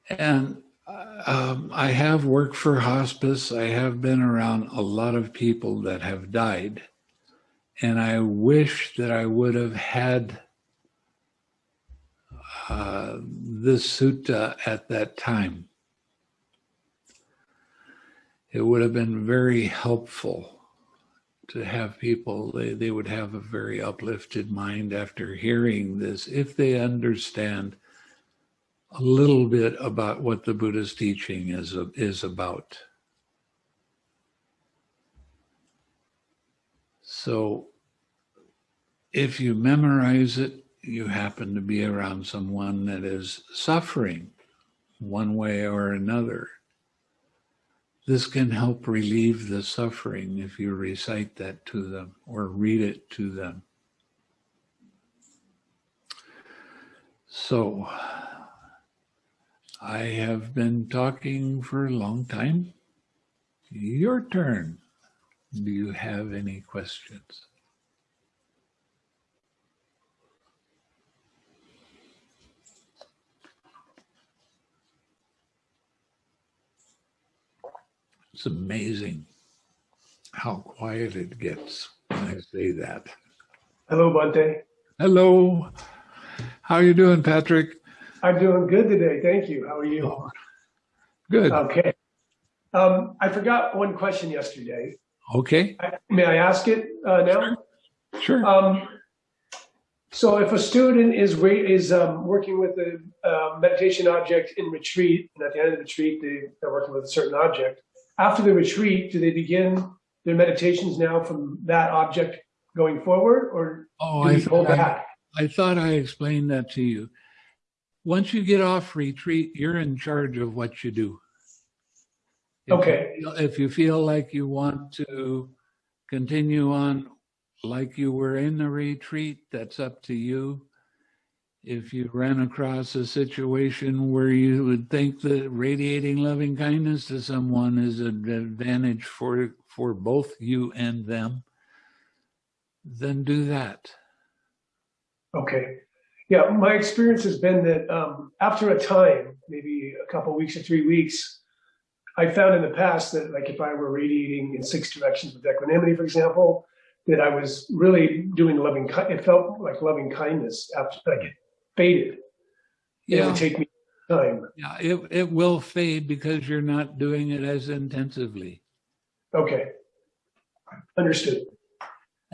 And um, I have worked for hospice. I have been around a lot of people that have died. And I wish that I would have had uh, this sutta at that time. It would have been very helpful to have people, they, they would have a very uplifted mind after hearing this if they understand a little bit about what the Buddha's teaching is, is about. So if you memorize it, you happen to be around someone that is suffering one way or another. This can help relieve the suffering if you recite that to them or read it to them. So, I have been talking for a long time. Your turn. Do you have any questions? It's amazing how quiet it gets when I say that.
Hello, Bhante.
Hello. How are you doing, Patrick?
I'm doing good today. Thank you. How are you?
Good.
Okay. Um, I forgot one question yesterday.
Okay.
I, may I ask it uh, now?
Sure.
Um, so, if a student is is um, working with a uh, meditation object in retreat, and at the end of the retreat they, they're working with a certain object, after the retreat, do they begin their meditations now from that object going forward, or
Oh,
do
I
hold
I,
back?
I thought I explained that to you. Once you get off retreat, you're in charge of what you do. If you
Okay.
feel- If you feel like you want to continue on like you were in the retreat, that's up to you. If you ran across a situation where you would think that radiating loving kindness to someone is an advantage for, for both you and them, then do that.
Okay. Yeah, my experience has been that um, after a time, maybe a couple weeks or three weeks, I found in the past that, like, if I were radiating in six directions with equanimity, for example, that I was really doing loving. It felt like loving kindness after like it faded. It
Yeah.
would take me time.
Yeah, it, it will fade because you're not doing it as intensively.
Okay, understood.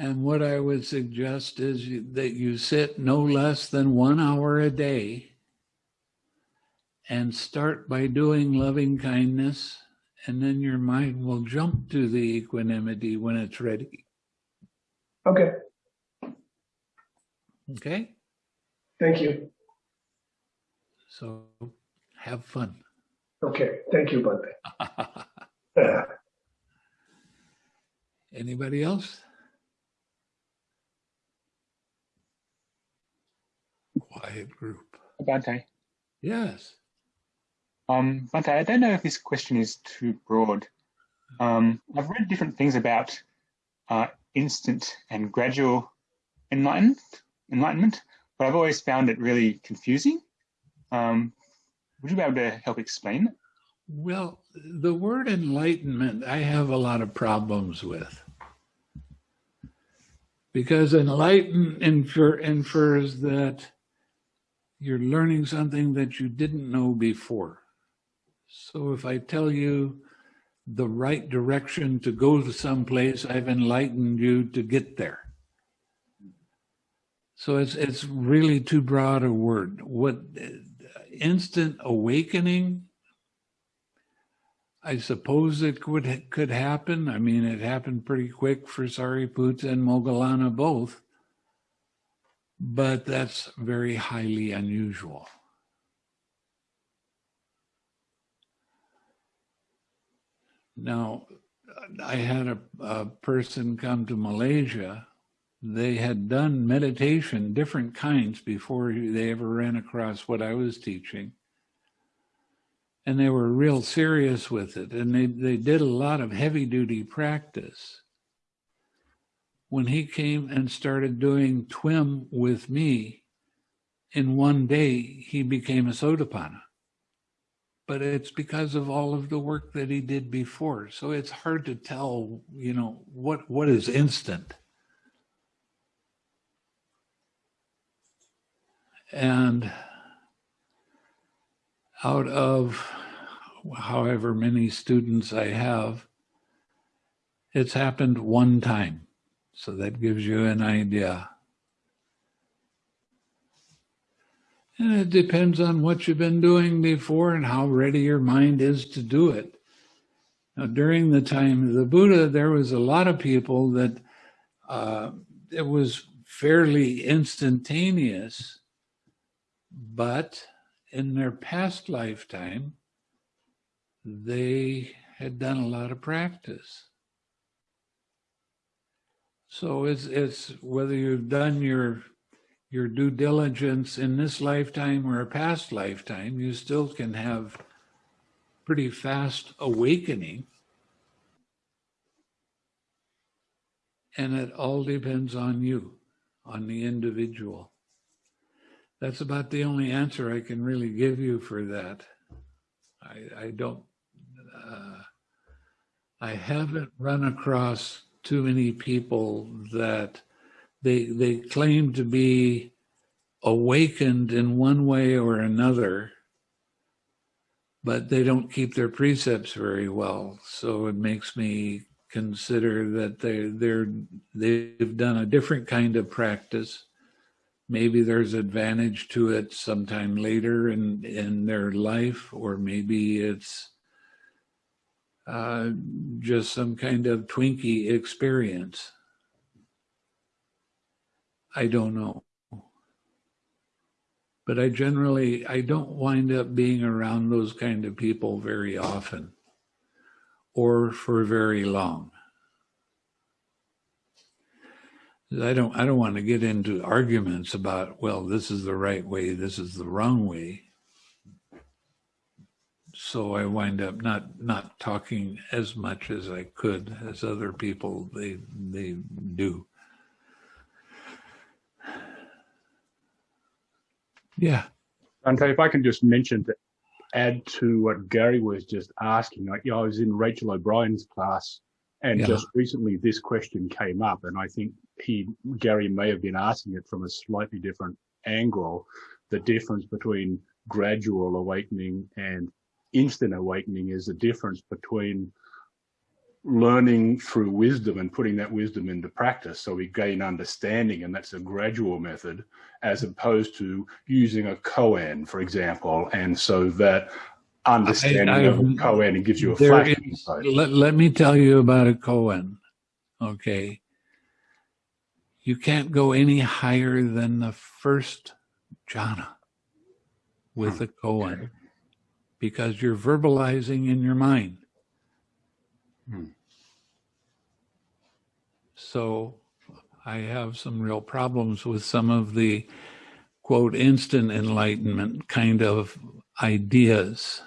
And what I would suggest is you- that you sit no less than one hour a day and start by doing loving kindness, and then your mind will jump to the equanimity when it's ready.
Okay,
Okay?
thank you.
So have fun.
Okay, thank you, Bhante.
Anybody else? Quiet group.
Bhante.
Yes.
Um, Bhante, I don't know if this question is too broad. Um, I've read different things about uh, instant and gradual enlightenment, enlightenment, but I've always found it really confusing. Um, would you be able to help explain it?
Well, the word enlightenment, I have a lot of problems with. Because enlighten infer, infers that you're learning something that you didn't know before. So if I tell you the right direction to go to someplace, I've enlightened you to get there. So it's it's really too broad a word. What instant awakening? I suppose it could could happen. I mean, it happened pretty quick for Sariputta and Moggallana both, but that's very highly unusual. Now, I had a, a person come to Malaysia. They had done meditation, different kinds, before they ever ran across what I was teaching. And they were real serious with it. And they, they did a lot of heavy duty practice. When he came and started doing TWIM with me, in one day, he became a Sotapanna but it's because of all of the work that he did before. So it's hard to tell, you know, what what is instant. And out of however many students I have, it's happened one time. So that gives you an idea. And it depends on what you've been doing before and how ready your mind is to do it. Now, during the time of the Buddha, there was a lot of people that uh, it was fairly instantaneous, but in their past lifetime, they had done a lot of practice. So it's it's whether you've done your your due diligence in this lifetime or a past lifetime, you still can have pretty fast awakening. And it all depends on you, on the individual. That's about the only answer I can really give you for that. I, I don't, uh, I haven't run across too many people that they they claim to be awakened in one way or another but they don't keep their precepts very well. So it makes me consider that they they're they've done a different kind of practice. Maybe there's advantage to it sometime later in in their life or maybe it's uh, just some kind of twinkie experience I don't know. But I generally, I don't wind up being around those kind of people very often or for very long. I don't, I don't want to get into arguments about, well, this is the right way, this is the wrong way. So I wind up not, not talking as much as I could as other people, they, they do. Yeah.
Bhante, if I can just mention to add to what Gary was just asking, I, you know, I was in Rachel O'Brien's class and
Yeah.
just recently this question came up and I think he, Gary may have been asking it from a slightly different angle, the difference between gradual awakening and instant awakening is the difference between learning through wisdom and putting that wisdom into practice. So we gain understanding and that's a gradual method as opposed to using a koan, for example. And so that understanding
I-
of a koan and gives you a flash
is-
insight.
let, let me tell you about a koan. Okay. You can't go any higher than the first jhana with
Hmm,
a koan because you're verbalizing in your mind.
Hmm.
So I have some real problems with some of the quote instant enlightenment kind of ideas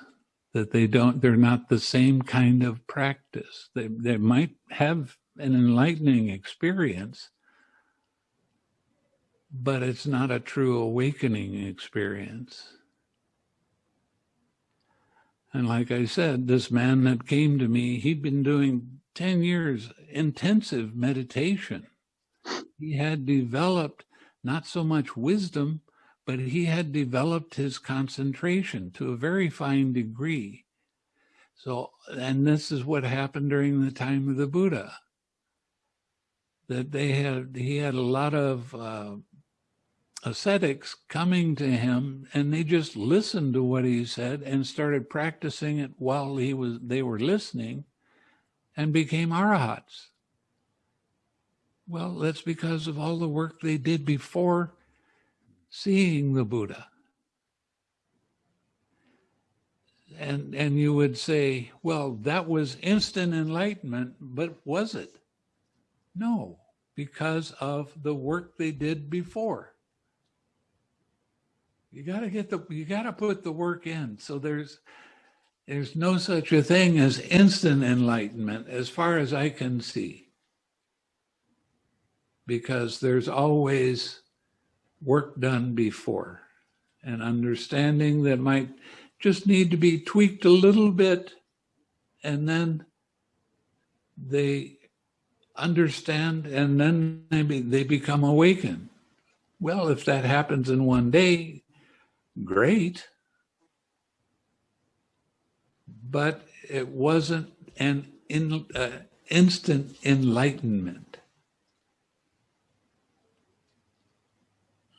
that they don't they're not the same kind of practice they they might have an enlightening experience, but it's not a true awakening experience. And like I said, this man that came to me, he'd been doing 10 years intensive meditation. He had developed not so much wisdom, but he had developed his concentration to a very fine degree. So, and this is what happened during the time of the Buddha. That they had, he had a lot of uh, ascetics coming to him and they just listened to what he said and started practicing it while he was, they were listening and became arahats. Well, that's because of all the work they did before seeing the Buddha. And, and you would say, well, that was instant enlightenment, but was it? No, because of the work they did before. You got to get the, you got to put the work in. So there's, there's no such a thing as instant enlightenment as far as I can see. Because there's always work done before and understanding that might just need to be tweaked a little bit and then they understand and then maybe they become awakened. Well, if that happens in one day, great. But it wasn't an in, uh, instant enlightenment.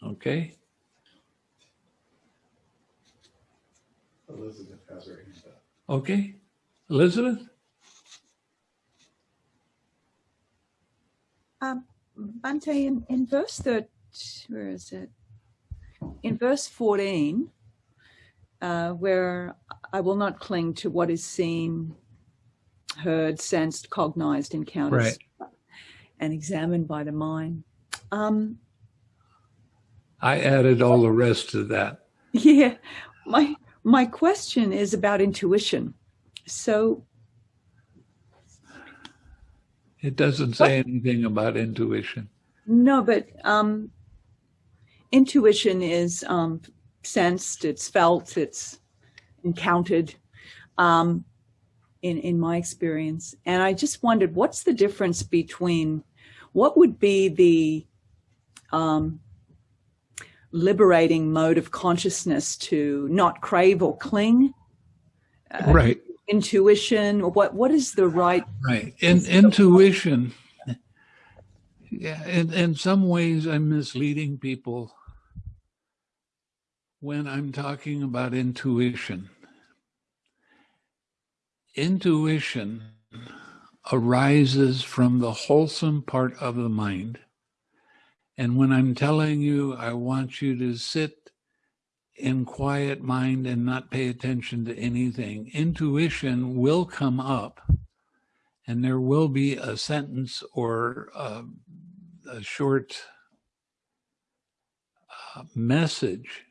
Okay?
Elizabeth has her hand up.
Okay? Elizabeth?
Um, Bhante, in, in verse 13, where is it? In verse 14, uh, where I will not cling to what is seen, heard, sensed, cognized, encountered, and examined by the mind. Um,
I added all the rest to that.
yeah, my my question is about intuition. So
It doesn't say anything about intuition.
No, but um, intuition is um, sensed, it's felt, it's encountered um, in, in my experience. And I just wondered, what's the difference between what would be the um, liberating mode of consciousness to not crave or cling? Uh,
Right,
Intuition, or what, what is the right?
right. In, intuition, yeah, in, in some ways I'm misleading people when I'm talking about intuition. Intuition arises from the wholesome part of the mind. And when I'm telling you, I want you to sit in quiet mind and not pay attention to anything, intuition will come up and there will be a sentence or a, a short uh, message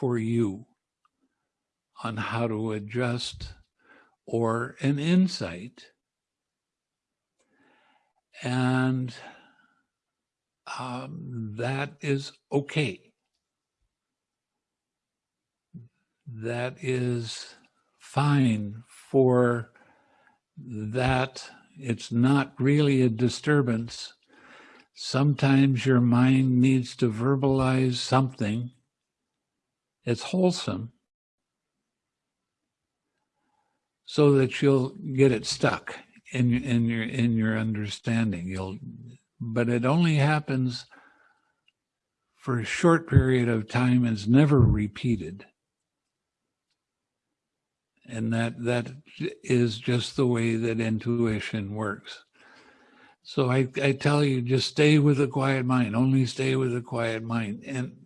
for you on how to adjust or an insight. And um, that is okay. That is fine for that. It's not really a disturbance. Sometimes your mind needs to verbalize something. It's wholesome so that you'll get it stuck in in your in your understanding. You'll but it only happens for a short period of time and is never repeated. And that that is just the way that intuition works. So I, I tell you, just stay with a quiet mind, only stay with a quiet mind. And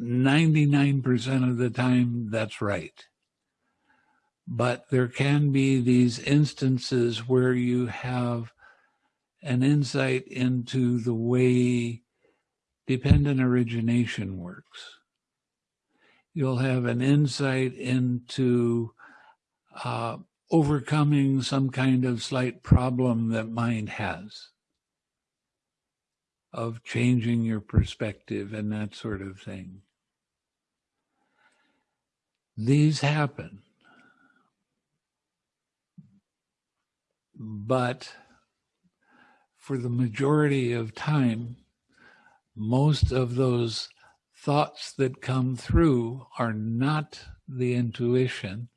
99% of the time, that's right. But there can be these instances where you have an insight into the way dependent origination works. You'll have an insight into uh, overcoming some kind of slight problem that mind has of changing your perspective and that sort of thing. These happen. But for the majority of time, most of those thoughts that come through are not the intuition.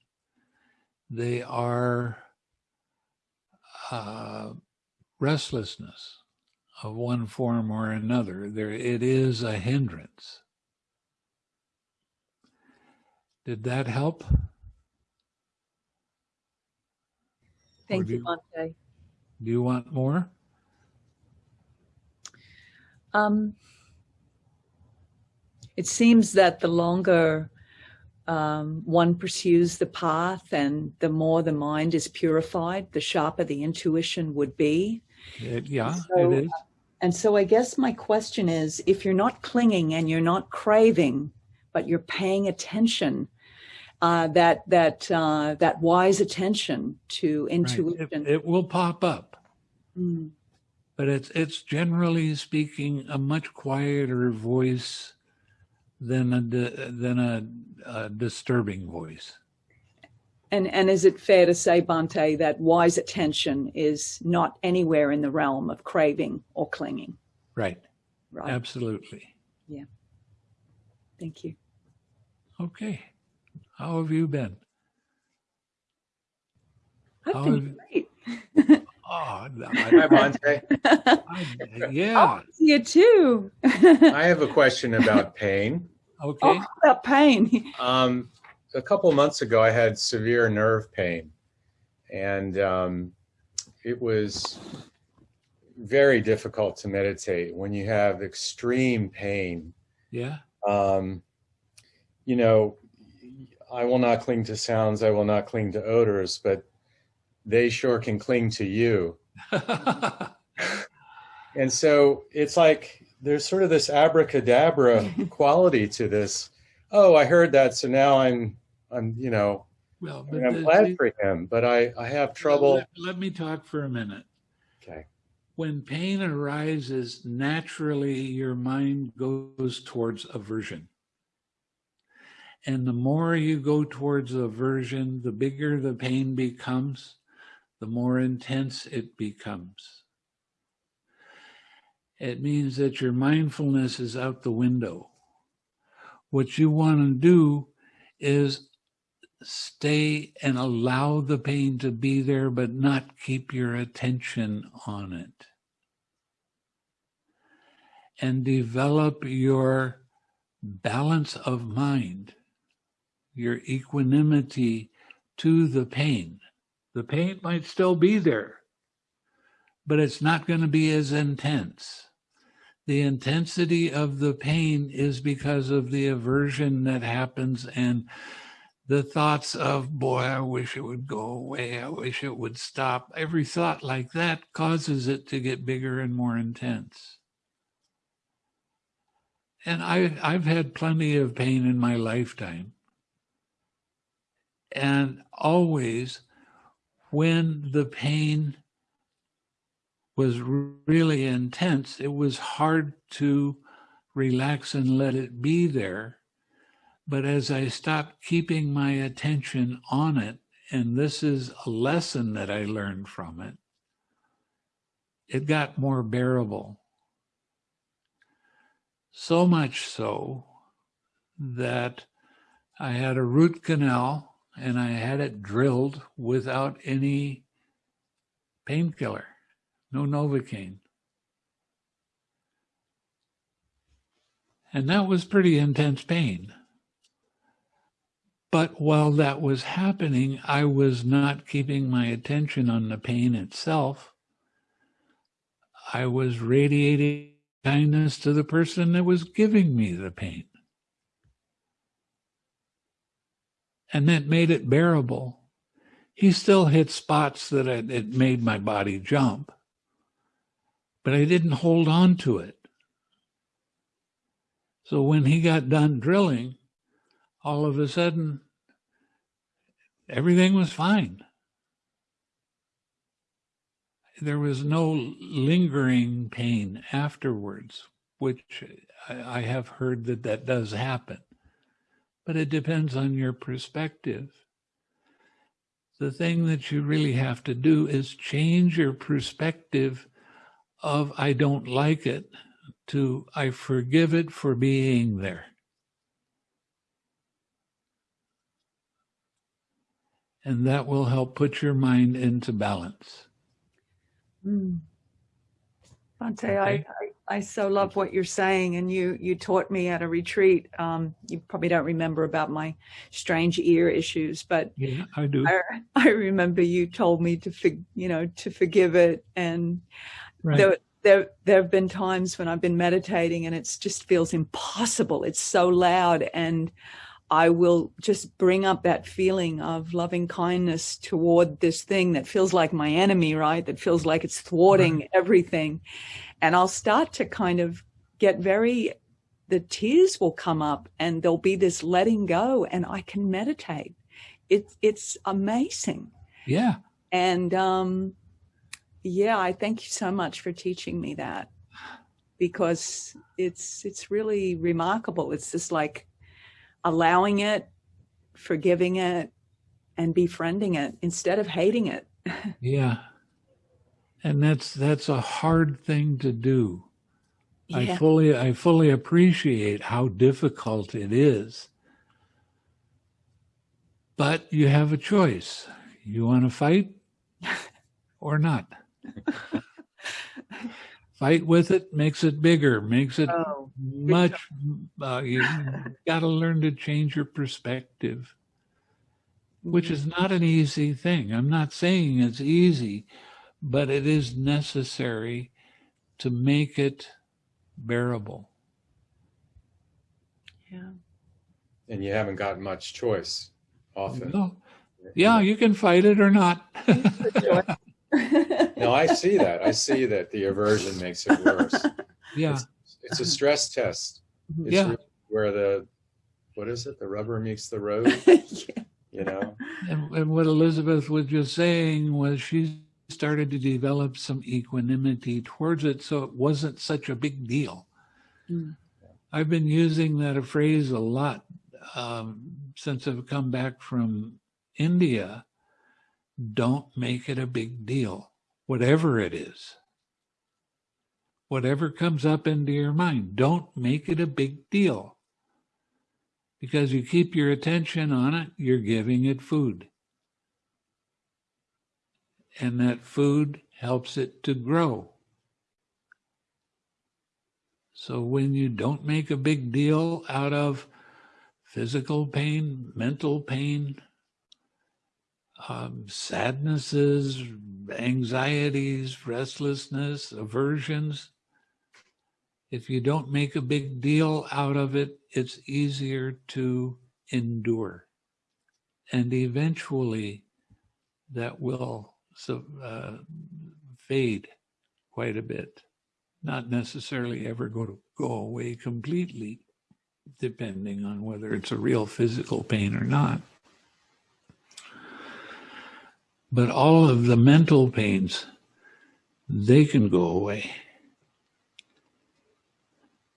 They are uh, restlessness of one form or another. There, it is a hindrance. Did that help?
Thank you,
you-
Bhante.
Do you want more?
Um, it seems that the longer um, one pursues the path and the more the mind is purified, the sharper the intuition would be.
It- yeah,
So,
it is.
And so I guess my question is if you're not clinging and you're not craving, but you're paying attention, uh, that that uh, that wise attention to
Right.
intuition.
It, it will pop up,
Mm,
but it's it's generally speaking a much quieter voice than a than a, a disturbing voice.
And and is it fair to say, Bhante, that wise attention is not anywhere in the realm of craving or clinging?
Right.
Right.
Absolutely. Yeah.
Thank you.
Okay. How have you been?
I've
How
been great.
Oh,
Hi,
I,
Bhante.
I- yeah.
you too.
I have a question about pain.
Okay.
oh, about pain.
Um, a couple months ago, I had severe nerve pain, and um, it was very difficult to meditate when you have extreme pain.
Yeah.
Um, you know, I will not cling to sounds, I will not cling to odors, but they sure can cling to you. And so it's like there's sort of this abracadabra quality to this. Oh, I heard that, so now I'm, I'm, you know,
well,
I
but
mean, I'm
the-
glad
the-
for him, but I, I have trouble.
Let, let me talk for a minute.
Okay.
When pain arises, naturally your mind goes towards aversion. And the more you go towards aversion, the bigger the pain becomes, the more intense it becomes. It means that your mindfulness is out the window. What you want to do is stay and allow the pain to be there, but not keep your attention on it. And develop your balance of mind, your equanimity to the pain. The pain might still be there, but it's not going to be as intense. The intensity of the pain is because of the aversion that happens and the thoughts of, boy, I wish it would go away. I wish it would stop. Every thought like that causes it to get bigger and more intense. And I, I've had plenty of pain in my lifetime. And always, when the pain was really intense, it was hard to relax and let it be there. But as I stopped keeping my attention on it, and this is a lesson that I learned from it, it got more bearable. So much so that I had a root canal and I had it drilled without any painkiller, no Novocaine. And that was pretty intense pain. But while that was happening, I was not keeping my attention on the pain itself. I was radiating kindness to the person that was giving me the pain. And that made it bearable. He still hit spots that it, it made my body jump, but I didn't hold on to it. So when he got done drilling, all of a sudden, everything was fine. there was no lingering pain afterwards, which I, I have heard that that does happen. But it depends on your perspective. The thing that you really have to do is change your perspective of I don't like it to I forgive it for being there. And that will help put your mind into balance.
Mm. Bhante, I,
Okay.
I, I so love what you're saying, and you you taught me at a retreat. Um, you probably don't remember about my strange ear issues, but
Yeah, I do.
I, I remember you told me to for, you know to forgive it, and
Right.
there there there have been times when I've been meditating and it just feels impossible. It's so loud, and I will just bring up that feeling of loving kindness toward this thing that feels like my enemy, right? That feels like it's thwarting everything. And I'll start to kind of get very, the tears will come up and there'll be this letting go and I can meditate. It's, it's amazing.
Yeah.
And, um, yeah, I thank you so much for teaching me that because it's, it's really remarkable. It's just like, allowing it, forgiving it, and befriending it instead of hating it.
Yeah. And that's that's a hard thing to do. I fully I fully appreciate how difficult it is. But you have a choice. You want to fight or not. fight with it makes it bigger, makes it
Oh,
much uh, you got to learn to change your perspective which is not an easy thing i'm not saying it's easy but it is necessary to make it bearable
yeah.
And you haven't got much choice often.
no yeah you can fight it or not
No, I see that. I see that the aversion makes it worse.
yeah
It's a stress test. Mm-hmm. It's
Yeah.
really where the what is it? The rubber meets the road.
Yeah.
You know.
and, and what elizabeth was just saying was she started to develop some equanimity towards it so it wasn't such a big deal
Mm.
I've been using that phrase a lot um, since I've come back from India. Don't make it a big deal, whatever it is. Whatever comes up into your mind, don't make it a big deal. Because you keep your attention on it, you're giving it food. And that food helps it to grow. So when you don't make a big deal out of physical pain, mental pain, um, sadnesses, anxieties, restlessness, aversions, if you don't make a big deal out of it, it's easier to endure. And eventually that will so, uh, fade quite a bit not necessarily ever go to go away completely, depending on whether it's a real physical pain or not. But all of the mental pains, they can go away.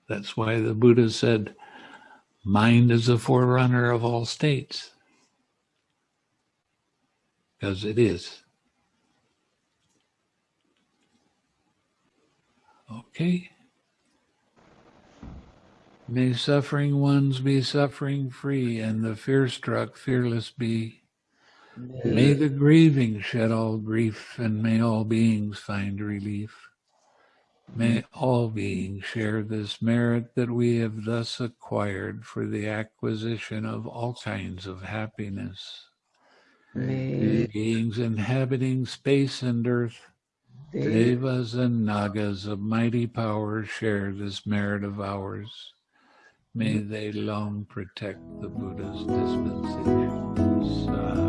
That's why the Buddha said, mind is the forerunner of all states. Because it is. Okay. May suffering ones be suffering free, and the fear struck fearless be. May the grieving shed all grief, and may all beings find relief. May all beings share this merit that we have thus acquired for the acquisition of all kinds of happiness.
May
Beings inhabiting space and earth, Devas and Nagas of mighty power share this merit of ours. May they long protect the Buddha's dispensation.